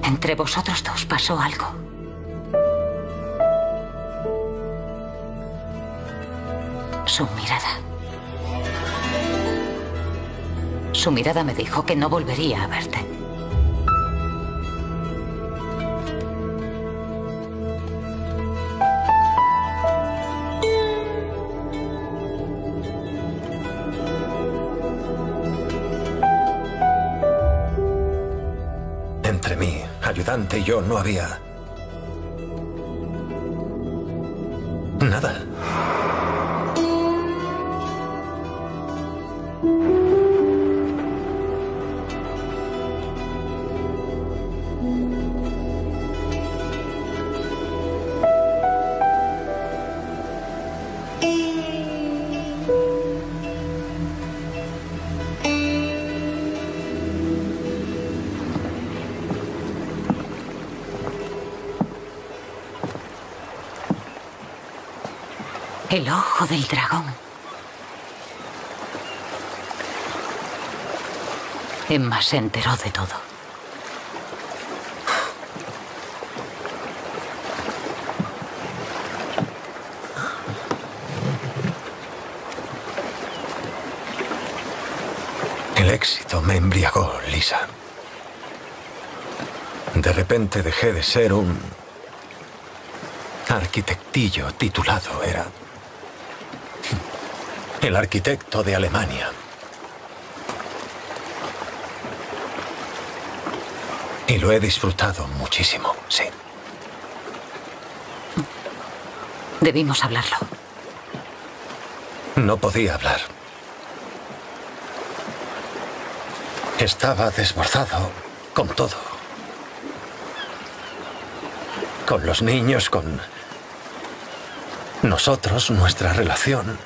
Entre vosotros dos pasó algo. Su mirada. Su mirada me dijo que no volvería a verte. Entre mi ayudante y yo no había... El ojo del dragón. Emma se enteró de todo. El éxito me embriagó, Lisa. De repente dejé de ser un arquitectillo titulado. Era el arquitecto de Alemania. Y lo he disfrutado muchísimo, sí. Debimos hablarlo. No podía hablar. Estaba desbordado con todo. Con los niños, con nosotros, nuestra relación,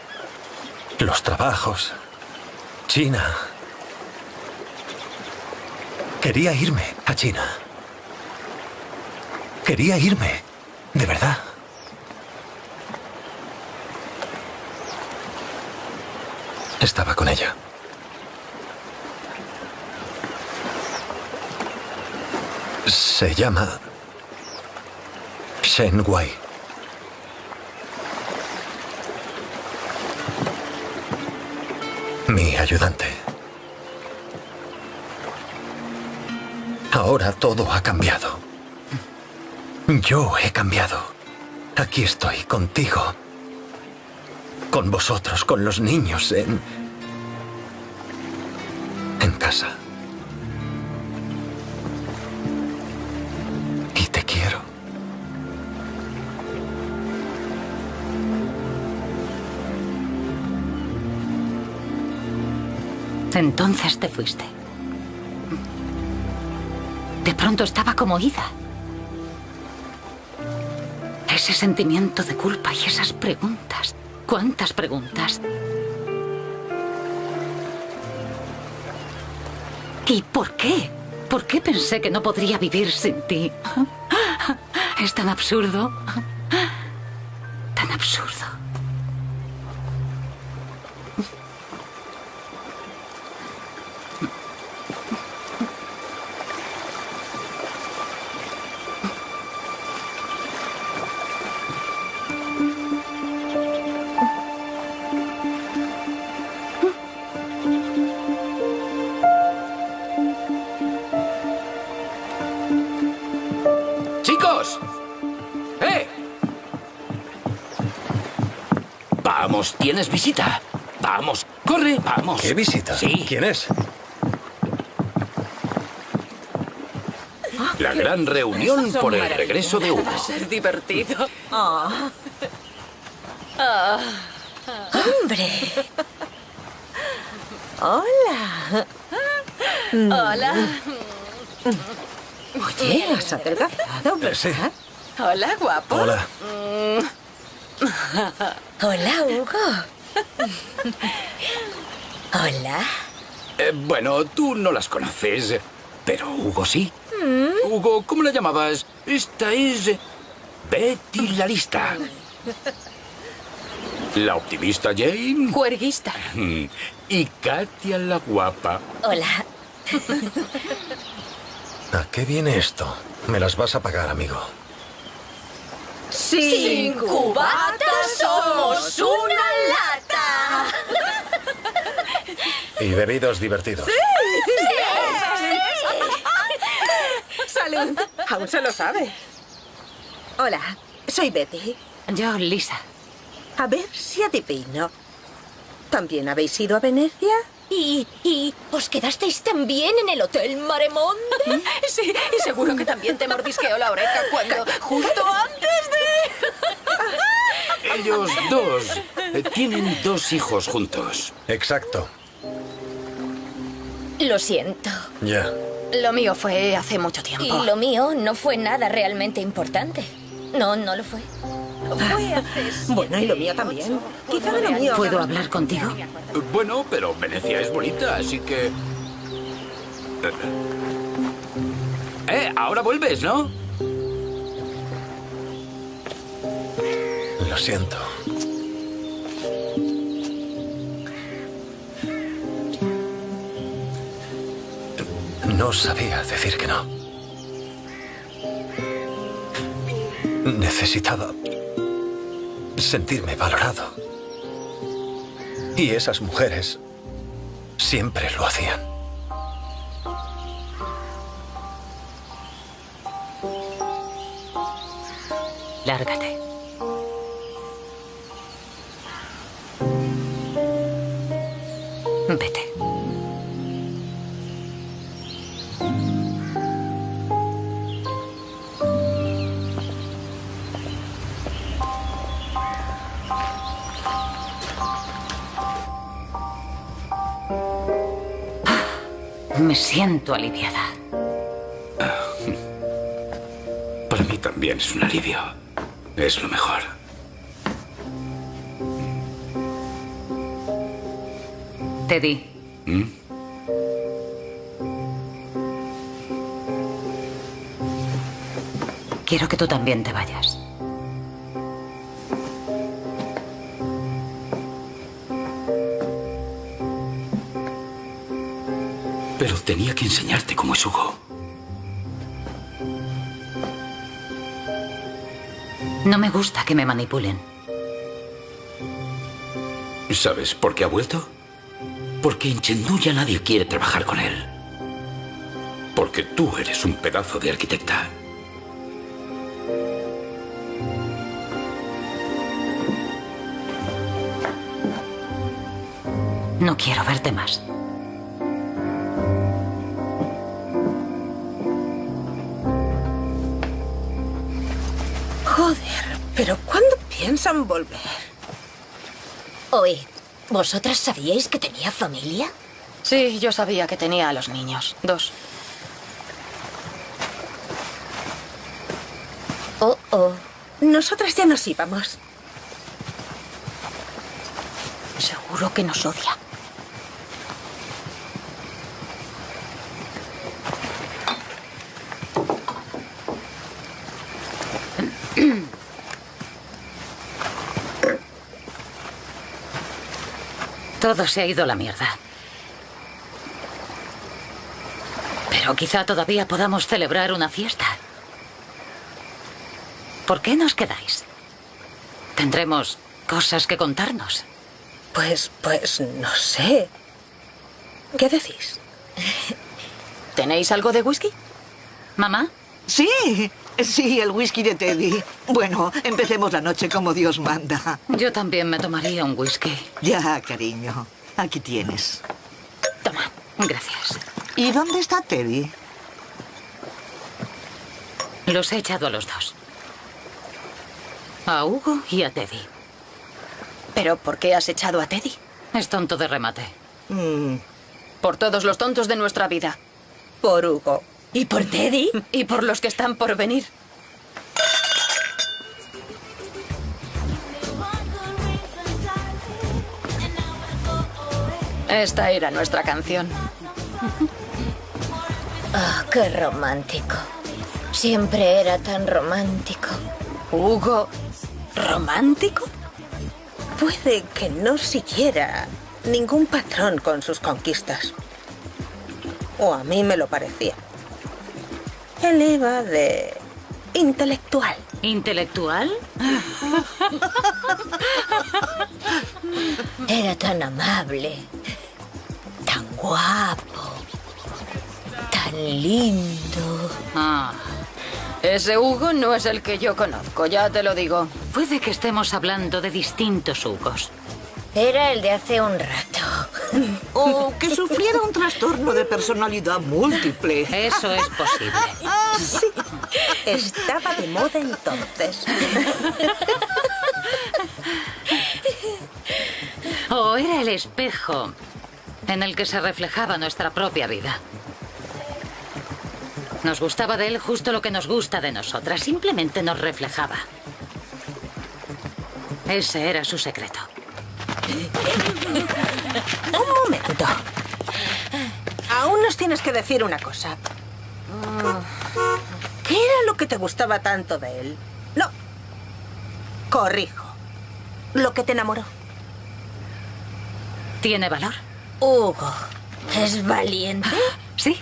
los trabajos, China. Quería irme a China. Quería irme, de verdad. Estaba con ella. Se llama Shen Wei. Mi ayudante. Ahora todo ha cambiado. Yo he cambiado. Aquí estoy contigo. Con vosotros, con los niños, en... Entonces te fuiste. De pronto estaba como ida. Ese sentimiento de culpa y esas preguntas. ¿Cuántas preguntas? ¿Y por qué? ¿Por qué pensé que no podría vivir sin ti? Es tan absurdo. Tan absurdo. Tienes visita. Vamos, corre, vamos. ¿Qué visita? Sí. ¿Quién es? La gran reunión por el regreso de Hugo. Va a ser divertido. Ah. Ah. ¡Hombre! ¡Hola! Hola. Oye, has adelgazado, Eh, sí. ¿verdad? Hola, guapo. Hola. Hola, Hugo. Hola. Eh, bueno, tú no las conoces, pero Hugo sí. Mm. Hugo, ¿cómo la llamabas? Esta es Betty la lista. La optimista Jane. Juerguista. Y Katia la guapa. Hola. ¿A qué viene esto? Me las vas a pagar, amigo. Sin cubata somos una lata. Y bebidos divertidos. Salud. Aún se lo sabe. Hola, soy Betty. Yo, Lisa. A ver si adivino. ¿También habéis ido a Venecia? ¿Y, ¿Y os quedasteis también en el Hotel Maremonde? Sí, y seguro que también te mordisqueó la oreja cuando... justo antes de... Ellos dos eh, tienen dos hijos juntos. Exacto. Lo siento. Ya. Lo mío fue hace mucho tiempo. Y lo mío no fue nada realmente importante. No, no lo fue. Bueno, y lo mío también. Quizá de lo mío. ¿Puedo hablar contigo? Bueno, pero Venecia es bonita, así que... Eh, ahora vuelves, ¿no? Lo siento. No sabía decir que no. Necesitaba sentirme valorado. Y esas mujeres siempre lo hacían. Siento aliviada. Para mí también es un alivio. Es lo mejor. Teddy, ¿Mm? quiero que tú también te vayas. Tenía que enseñarte cómo es Hugo. No me gusta que me manipulen. ¿Sabes por qué ha vuelto? Porque en Chengdu ya nadie quiere trabajar con él. Porque tú eres un pedazo de arquitecta. No quiero verte más. Piensan volver? Oye, ¿vosotras sabíais que tenía familia? Sí, yo sabía que tenía a los niños. Dos. Oh, oh. Nosotras ya nos íbamos. Seguro que nos odia. Todo se ha ido a la mierda. Pero quizá todavía podamos celebrar una fiesta. ¿Por qué nos quedáis? Tendremos cosas que contarnos. Pues, pues, no sé. ¿Qué decís? ¿Tenéis algo de whisky? ¿Mamá? Sí, sí, el whisky de Teddy. Bueno, empecemos la noche como Dios manda. Yo también me tomaría un whisky. Ya, cariño. Aquí tienes. Toma, gracias. ¿Y dónde está Teddy? Los he echado a los dos. A Hugo y a Teddy. ¿Pero por qué has echado a Teddy? Es tonto de remate. Mm. Por todos los tontos de nuestra vida. Por Hugo. ¿Y por Teddy? Y por los que están por venir. Esta era nuestra canción. Ah, oh, qué romántico. Siempre era tan romántico. Hugo, ¿romántico? Puede que no siguiera ningún patrón con sus conquistas. O a mí me lo parecía. Él iba de intelectual. ¿Intelectual? Era tan amable, tan guapo, tan lindo. Ah, ese Hugo no es el que yo conozco, ya te lo digo. Puede que estemos hablando de distintos Hugos. Era el de hace un rato. O que sufriera un trastorno de personalidad múltiple. Eso es posible. Sí, estaba de moda entonces. O era el espejo en el que se reflejaba nuestra propia vida. Nos gustaba de él justo lo que nos gusta de nosotras. Simplemente nos reflejaba. Ese era su secreto. Un momento. Aún nos tienes que decir una cosa. ¿Qué era lo que te gustaba tanto de él? No. Corrijo. Lo que te enamoró. ¿Tiene valor? Hugo, ¿es valiente? Sí.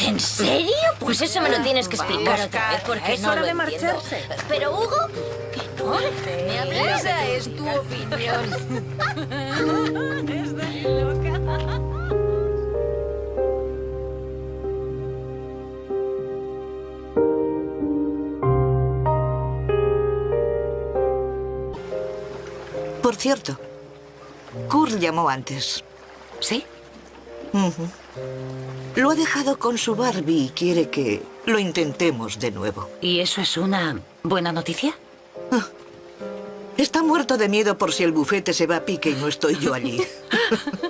¿En serio? Pues eso me lo tienes que explicar Vamos, otra vez porque es no hora lo de entiendo. marcharse. Pero Hugo, que no. Me hablas Esa es tu opinión. Por cierto, Kurt llamó antes. ¿Sí? Ujú. Lo ha dejado con su Barbie y quiere que lo intentemos de nuevo. ¿Y eso es una buena noticia? Está muerto de miedo por si el bufete se va a pique y no estoy yo allí.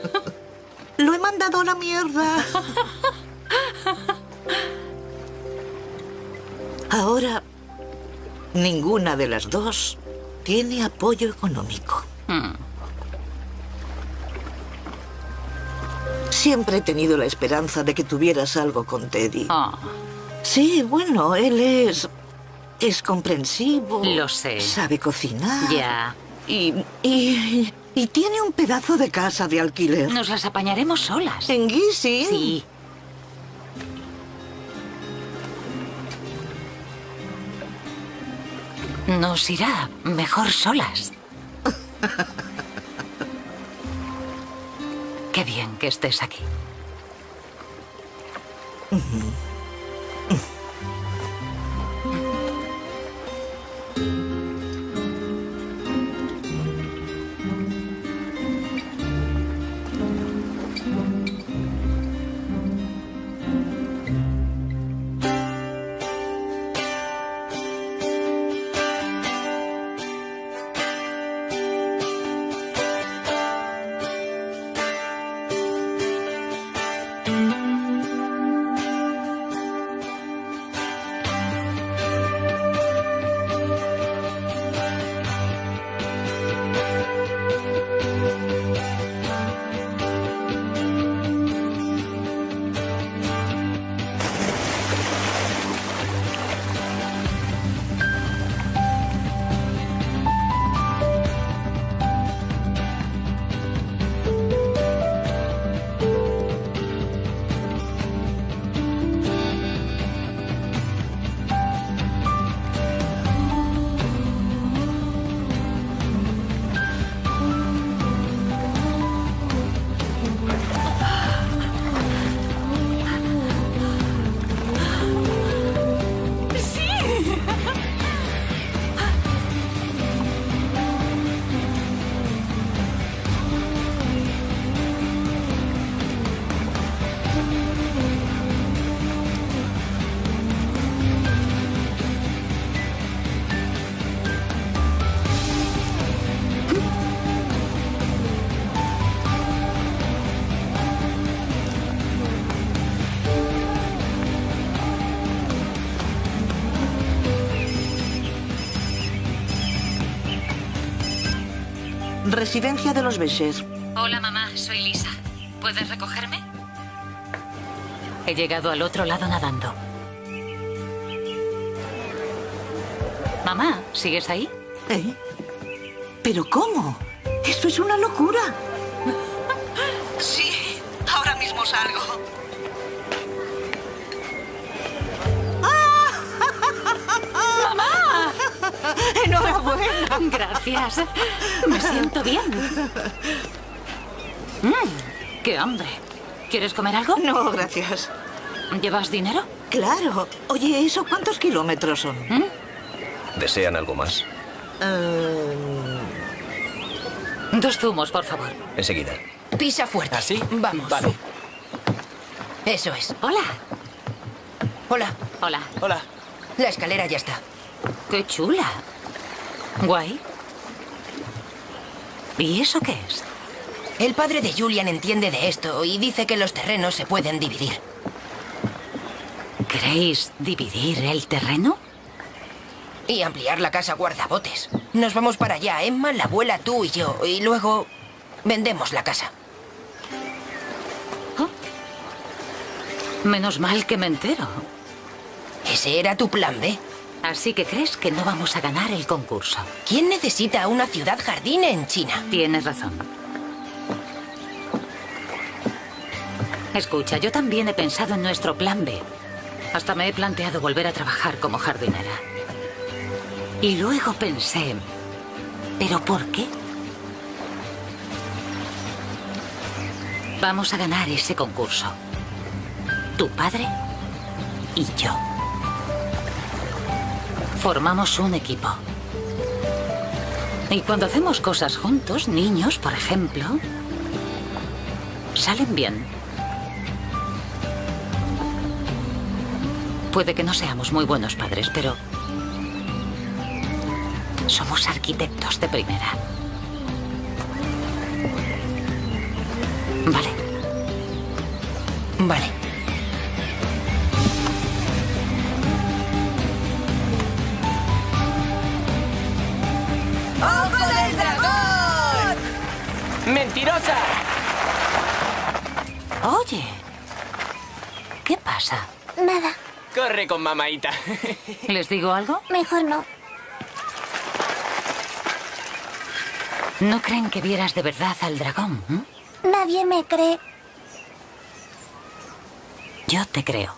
Lo he mandado a la mierda. Ahora, ninguna de las dos tiene apoyo económico. Hmm. Siempre he tenido la esperanza de que tuvieras algo con Teddy. Ah. Sí, bueno, él es... es comprensivo. Lo sé. Sabe cocinar. Ya. Y, y, y tiene un pedazo de casa de alquiler. Nos las apañaremos solas. ¿En Gizzy? Sí. Nos irá mejor solas. Qué bien que estés aquí. Residencia de los Becher. Hola, mamá, soy Lisa. ¿Puedes recogerme? He llegado al otro lado nadando. Mamá, ¿sigues ahí? ¿Eh? ¿Pero cómo? Esto es una locura. Sí, ahora mismo salgo. ¡Enhorabuena! Gracias. Me siento bien. Mm, ¡Qué hambre! ¿Quieres comer algo? No, gracias. ¿Llevas dinero? Claro. Oye, ¿eso cuántos kilómetros son? ¿Desean algo más? Dos zumos, por favor. Enseguida. Pisa fuerte. ¿Así? Vamos. Vale. Eso es. Hola. Hola. Hola. Hola. La escalera ya está. ¡Qué chula! Guay. ¿Y eso qué es? El padre de Julian entiende de esto y dice que los terrenos se pueden dividir. ¿Queréis dividir el terreno? Y ampliar la casa guardabotes. Nos vamos para allá, Emma, la abuela, tú y yo. Y luego vendemos la casa. Menos mal que me entero. Ese era tu plan B. Así que crees que no vamos a ganar el concurso. ¿Quién necesita una ciudad jardín en China? Tienes razón. Escucha, yo también he pensado en nuestro plan B. Hasta me he planteado volver a trabajar como jardinera. Y luego pensé, ¿pero por qué? Vamos a ganar ese concurso. Tu padre y yo. Formamos un equipo. Y cuando hacemos cosas juntos, niños, por ejemplo, salen bien. Puede que no seamos muy buenos padres, pero somos arquitectos de primera. Vale. Vale. ¡Mentirosa! Oye, ¿qué pasa? Nada, Corre con mamaita. ¿Les digo algo? mejor no. ¿No creen que vieras de verdad al dragón? m? Nadie me cree. Yo te creo.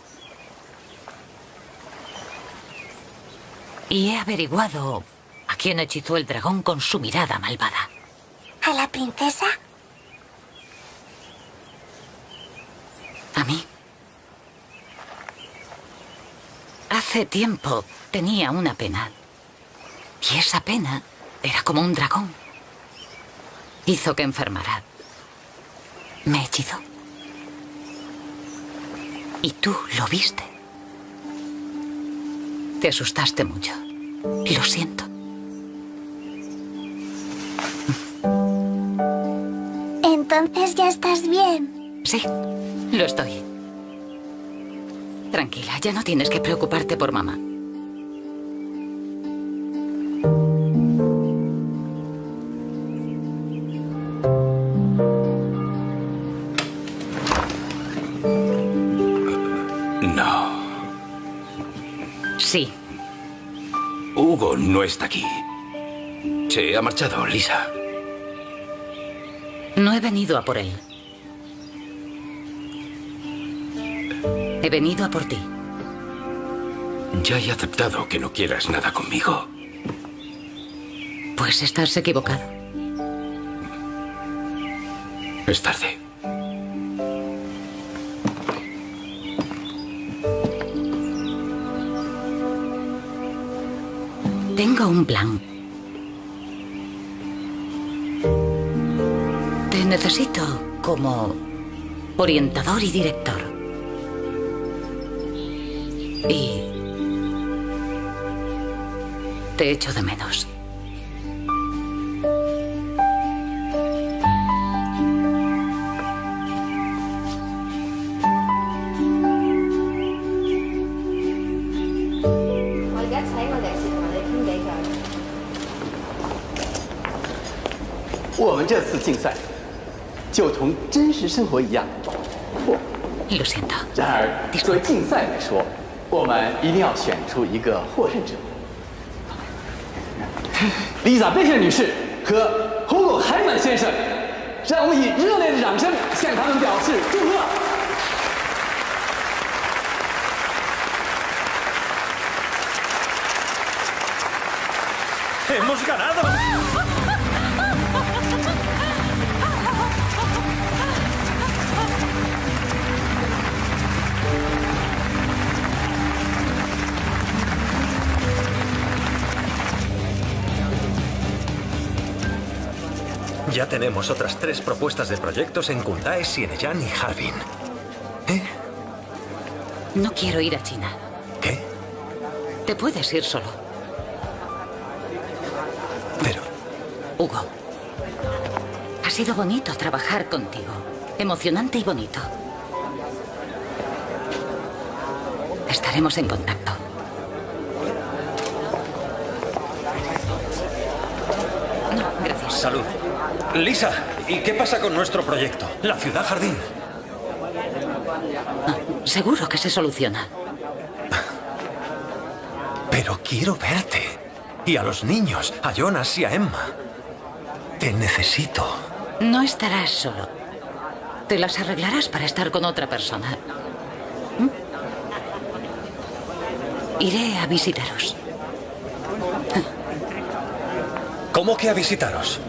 Y he averiguado a quién hechizó el dragón con su mirada malvada. ¿A la princesa? A mí. Hace tiempo tenía una pena. Y esa pena era como un dragón. Hizo que enfermara. Me hechizó. Y tú lo viste. Te asustaste mucho. Lo siento. Entonces ya estás bien. Sí, lo estoy. Tranquila, ya no tienes que preocuparte por mamá. No. Sí, Hugo no está aquí. Se ha marchado, Lisa. No he venido a por él. He venido a por ti. Ya he aceptado que no quieras nada conmigo. Pues estás equivocado. Es tarde. Tengo un plan. Te necesito como orientador y director. Y te echo de menos. 就同真实生活一样。不，Lo siento. 然而作为竞赛来说，我们一定要选出一个获胜者。丽莎贝克女士和胡狗海曼先生，让我们以热烈的掌声向他们表示祝贺。¡Hemos ganado! Ya tenemos otras tres propuestas de proyectos en Kundae, Sieneyan y Harbin. No quiero ir a China. ¿Qué? Te puedes ir solo. Pero... Hugo. Ha sido bonito trabajar contigo. Emocionante y bonito. Estaremos en contacto. No, gracias. Salud. Lisa, ¿y qué pasa con nuestro proyecto? La ciudad jardín. Seguro que se soluciona. Pero quiero verte. Y a los niños, a Jonas y a Emma. Te necesito. No estarás solo. Te las arreglarás para estar con otra persona. ¿Mm? Iré a visitaros. ¿Cómo que a visitaros?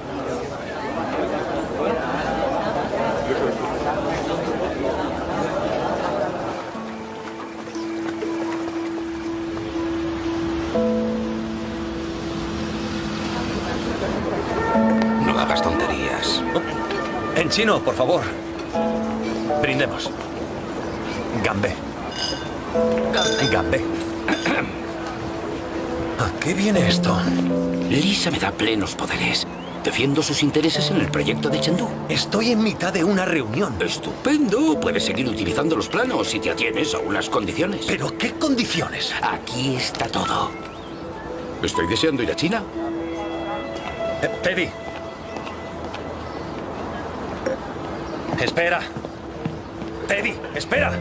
Chino, por favor. Brindemos. Gambé. Gambé. ¿A qué viene esto? Lisa me da plenos poderes. Defiendo sus intereses en el proyecto de Chengdu. Estoy en mitad de una reunión. Estupendo. Puedes seguir utilizando los planos si te atienes a unas condiciones. ¿Pero qué condiciones? Aquí está todo. Estoy deseando ir a China. Eh, Teddy. Espera. Teddy, espera.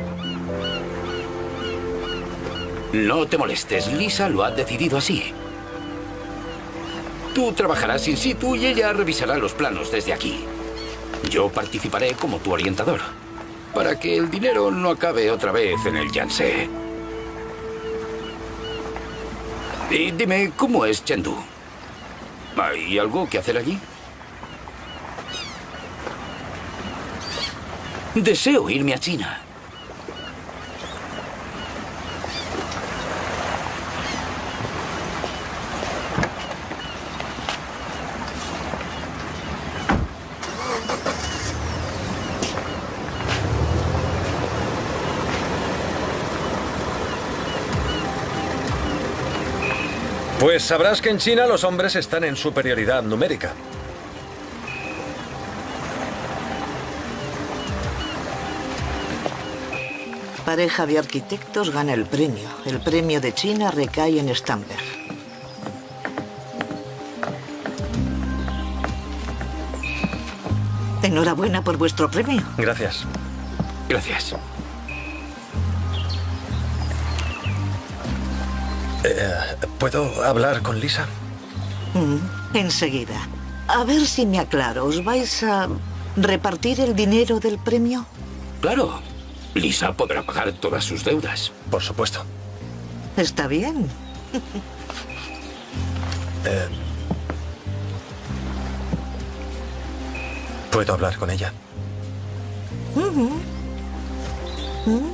No te molestes, Lisa lo ha decidido así. Tú trabajarás in situ y ella revisará los planos desde aquí. Yo participaré como tu orientador, para que el dinero no acabe otra vez en el Yangtze. Y dime, ¿cómo es Chengdu? ¿Hay algo que hacer allí? Deseo irme a China. Pues sabrás que en China los hombres están en superioridad numérica. Pareja de arquitectos gana el premio. El premio de China recae en Stamberg. Enhorabuena por vuestro premio. Gracias. Gracias. Eh, ¿Puedo hablar con Lisa? Mm, enseguida. A ver si me aclaro. ¿Os vais a repartir el dinero del premio? Claro. Lisa podrá pagar todas sus deudas. Por supuesto. Está bien. Eh, ¿Puedo hablar con ella? ¿Mm?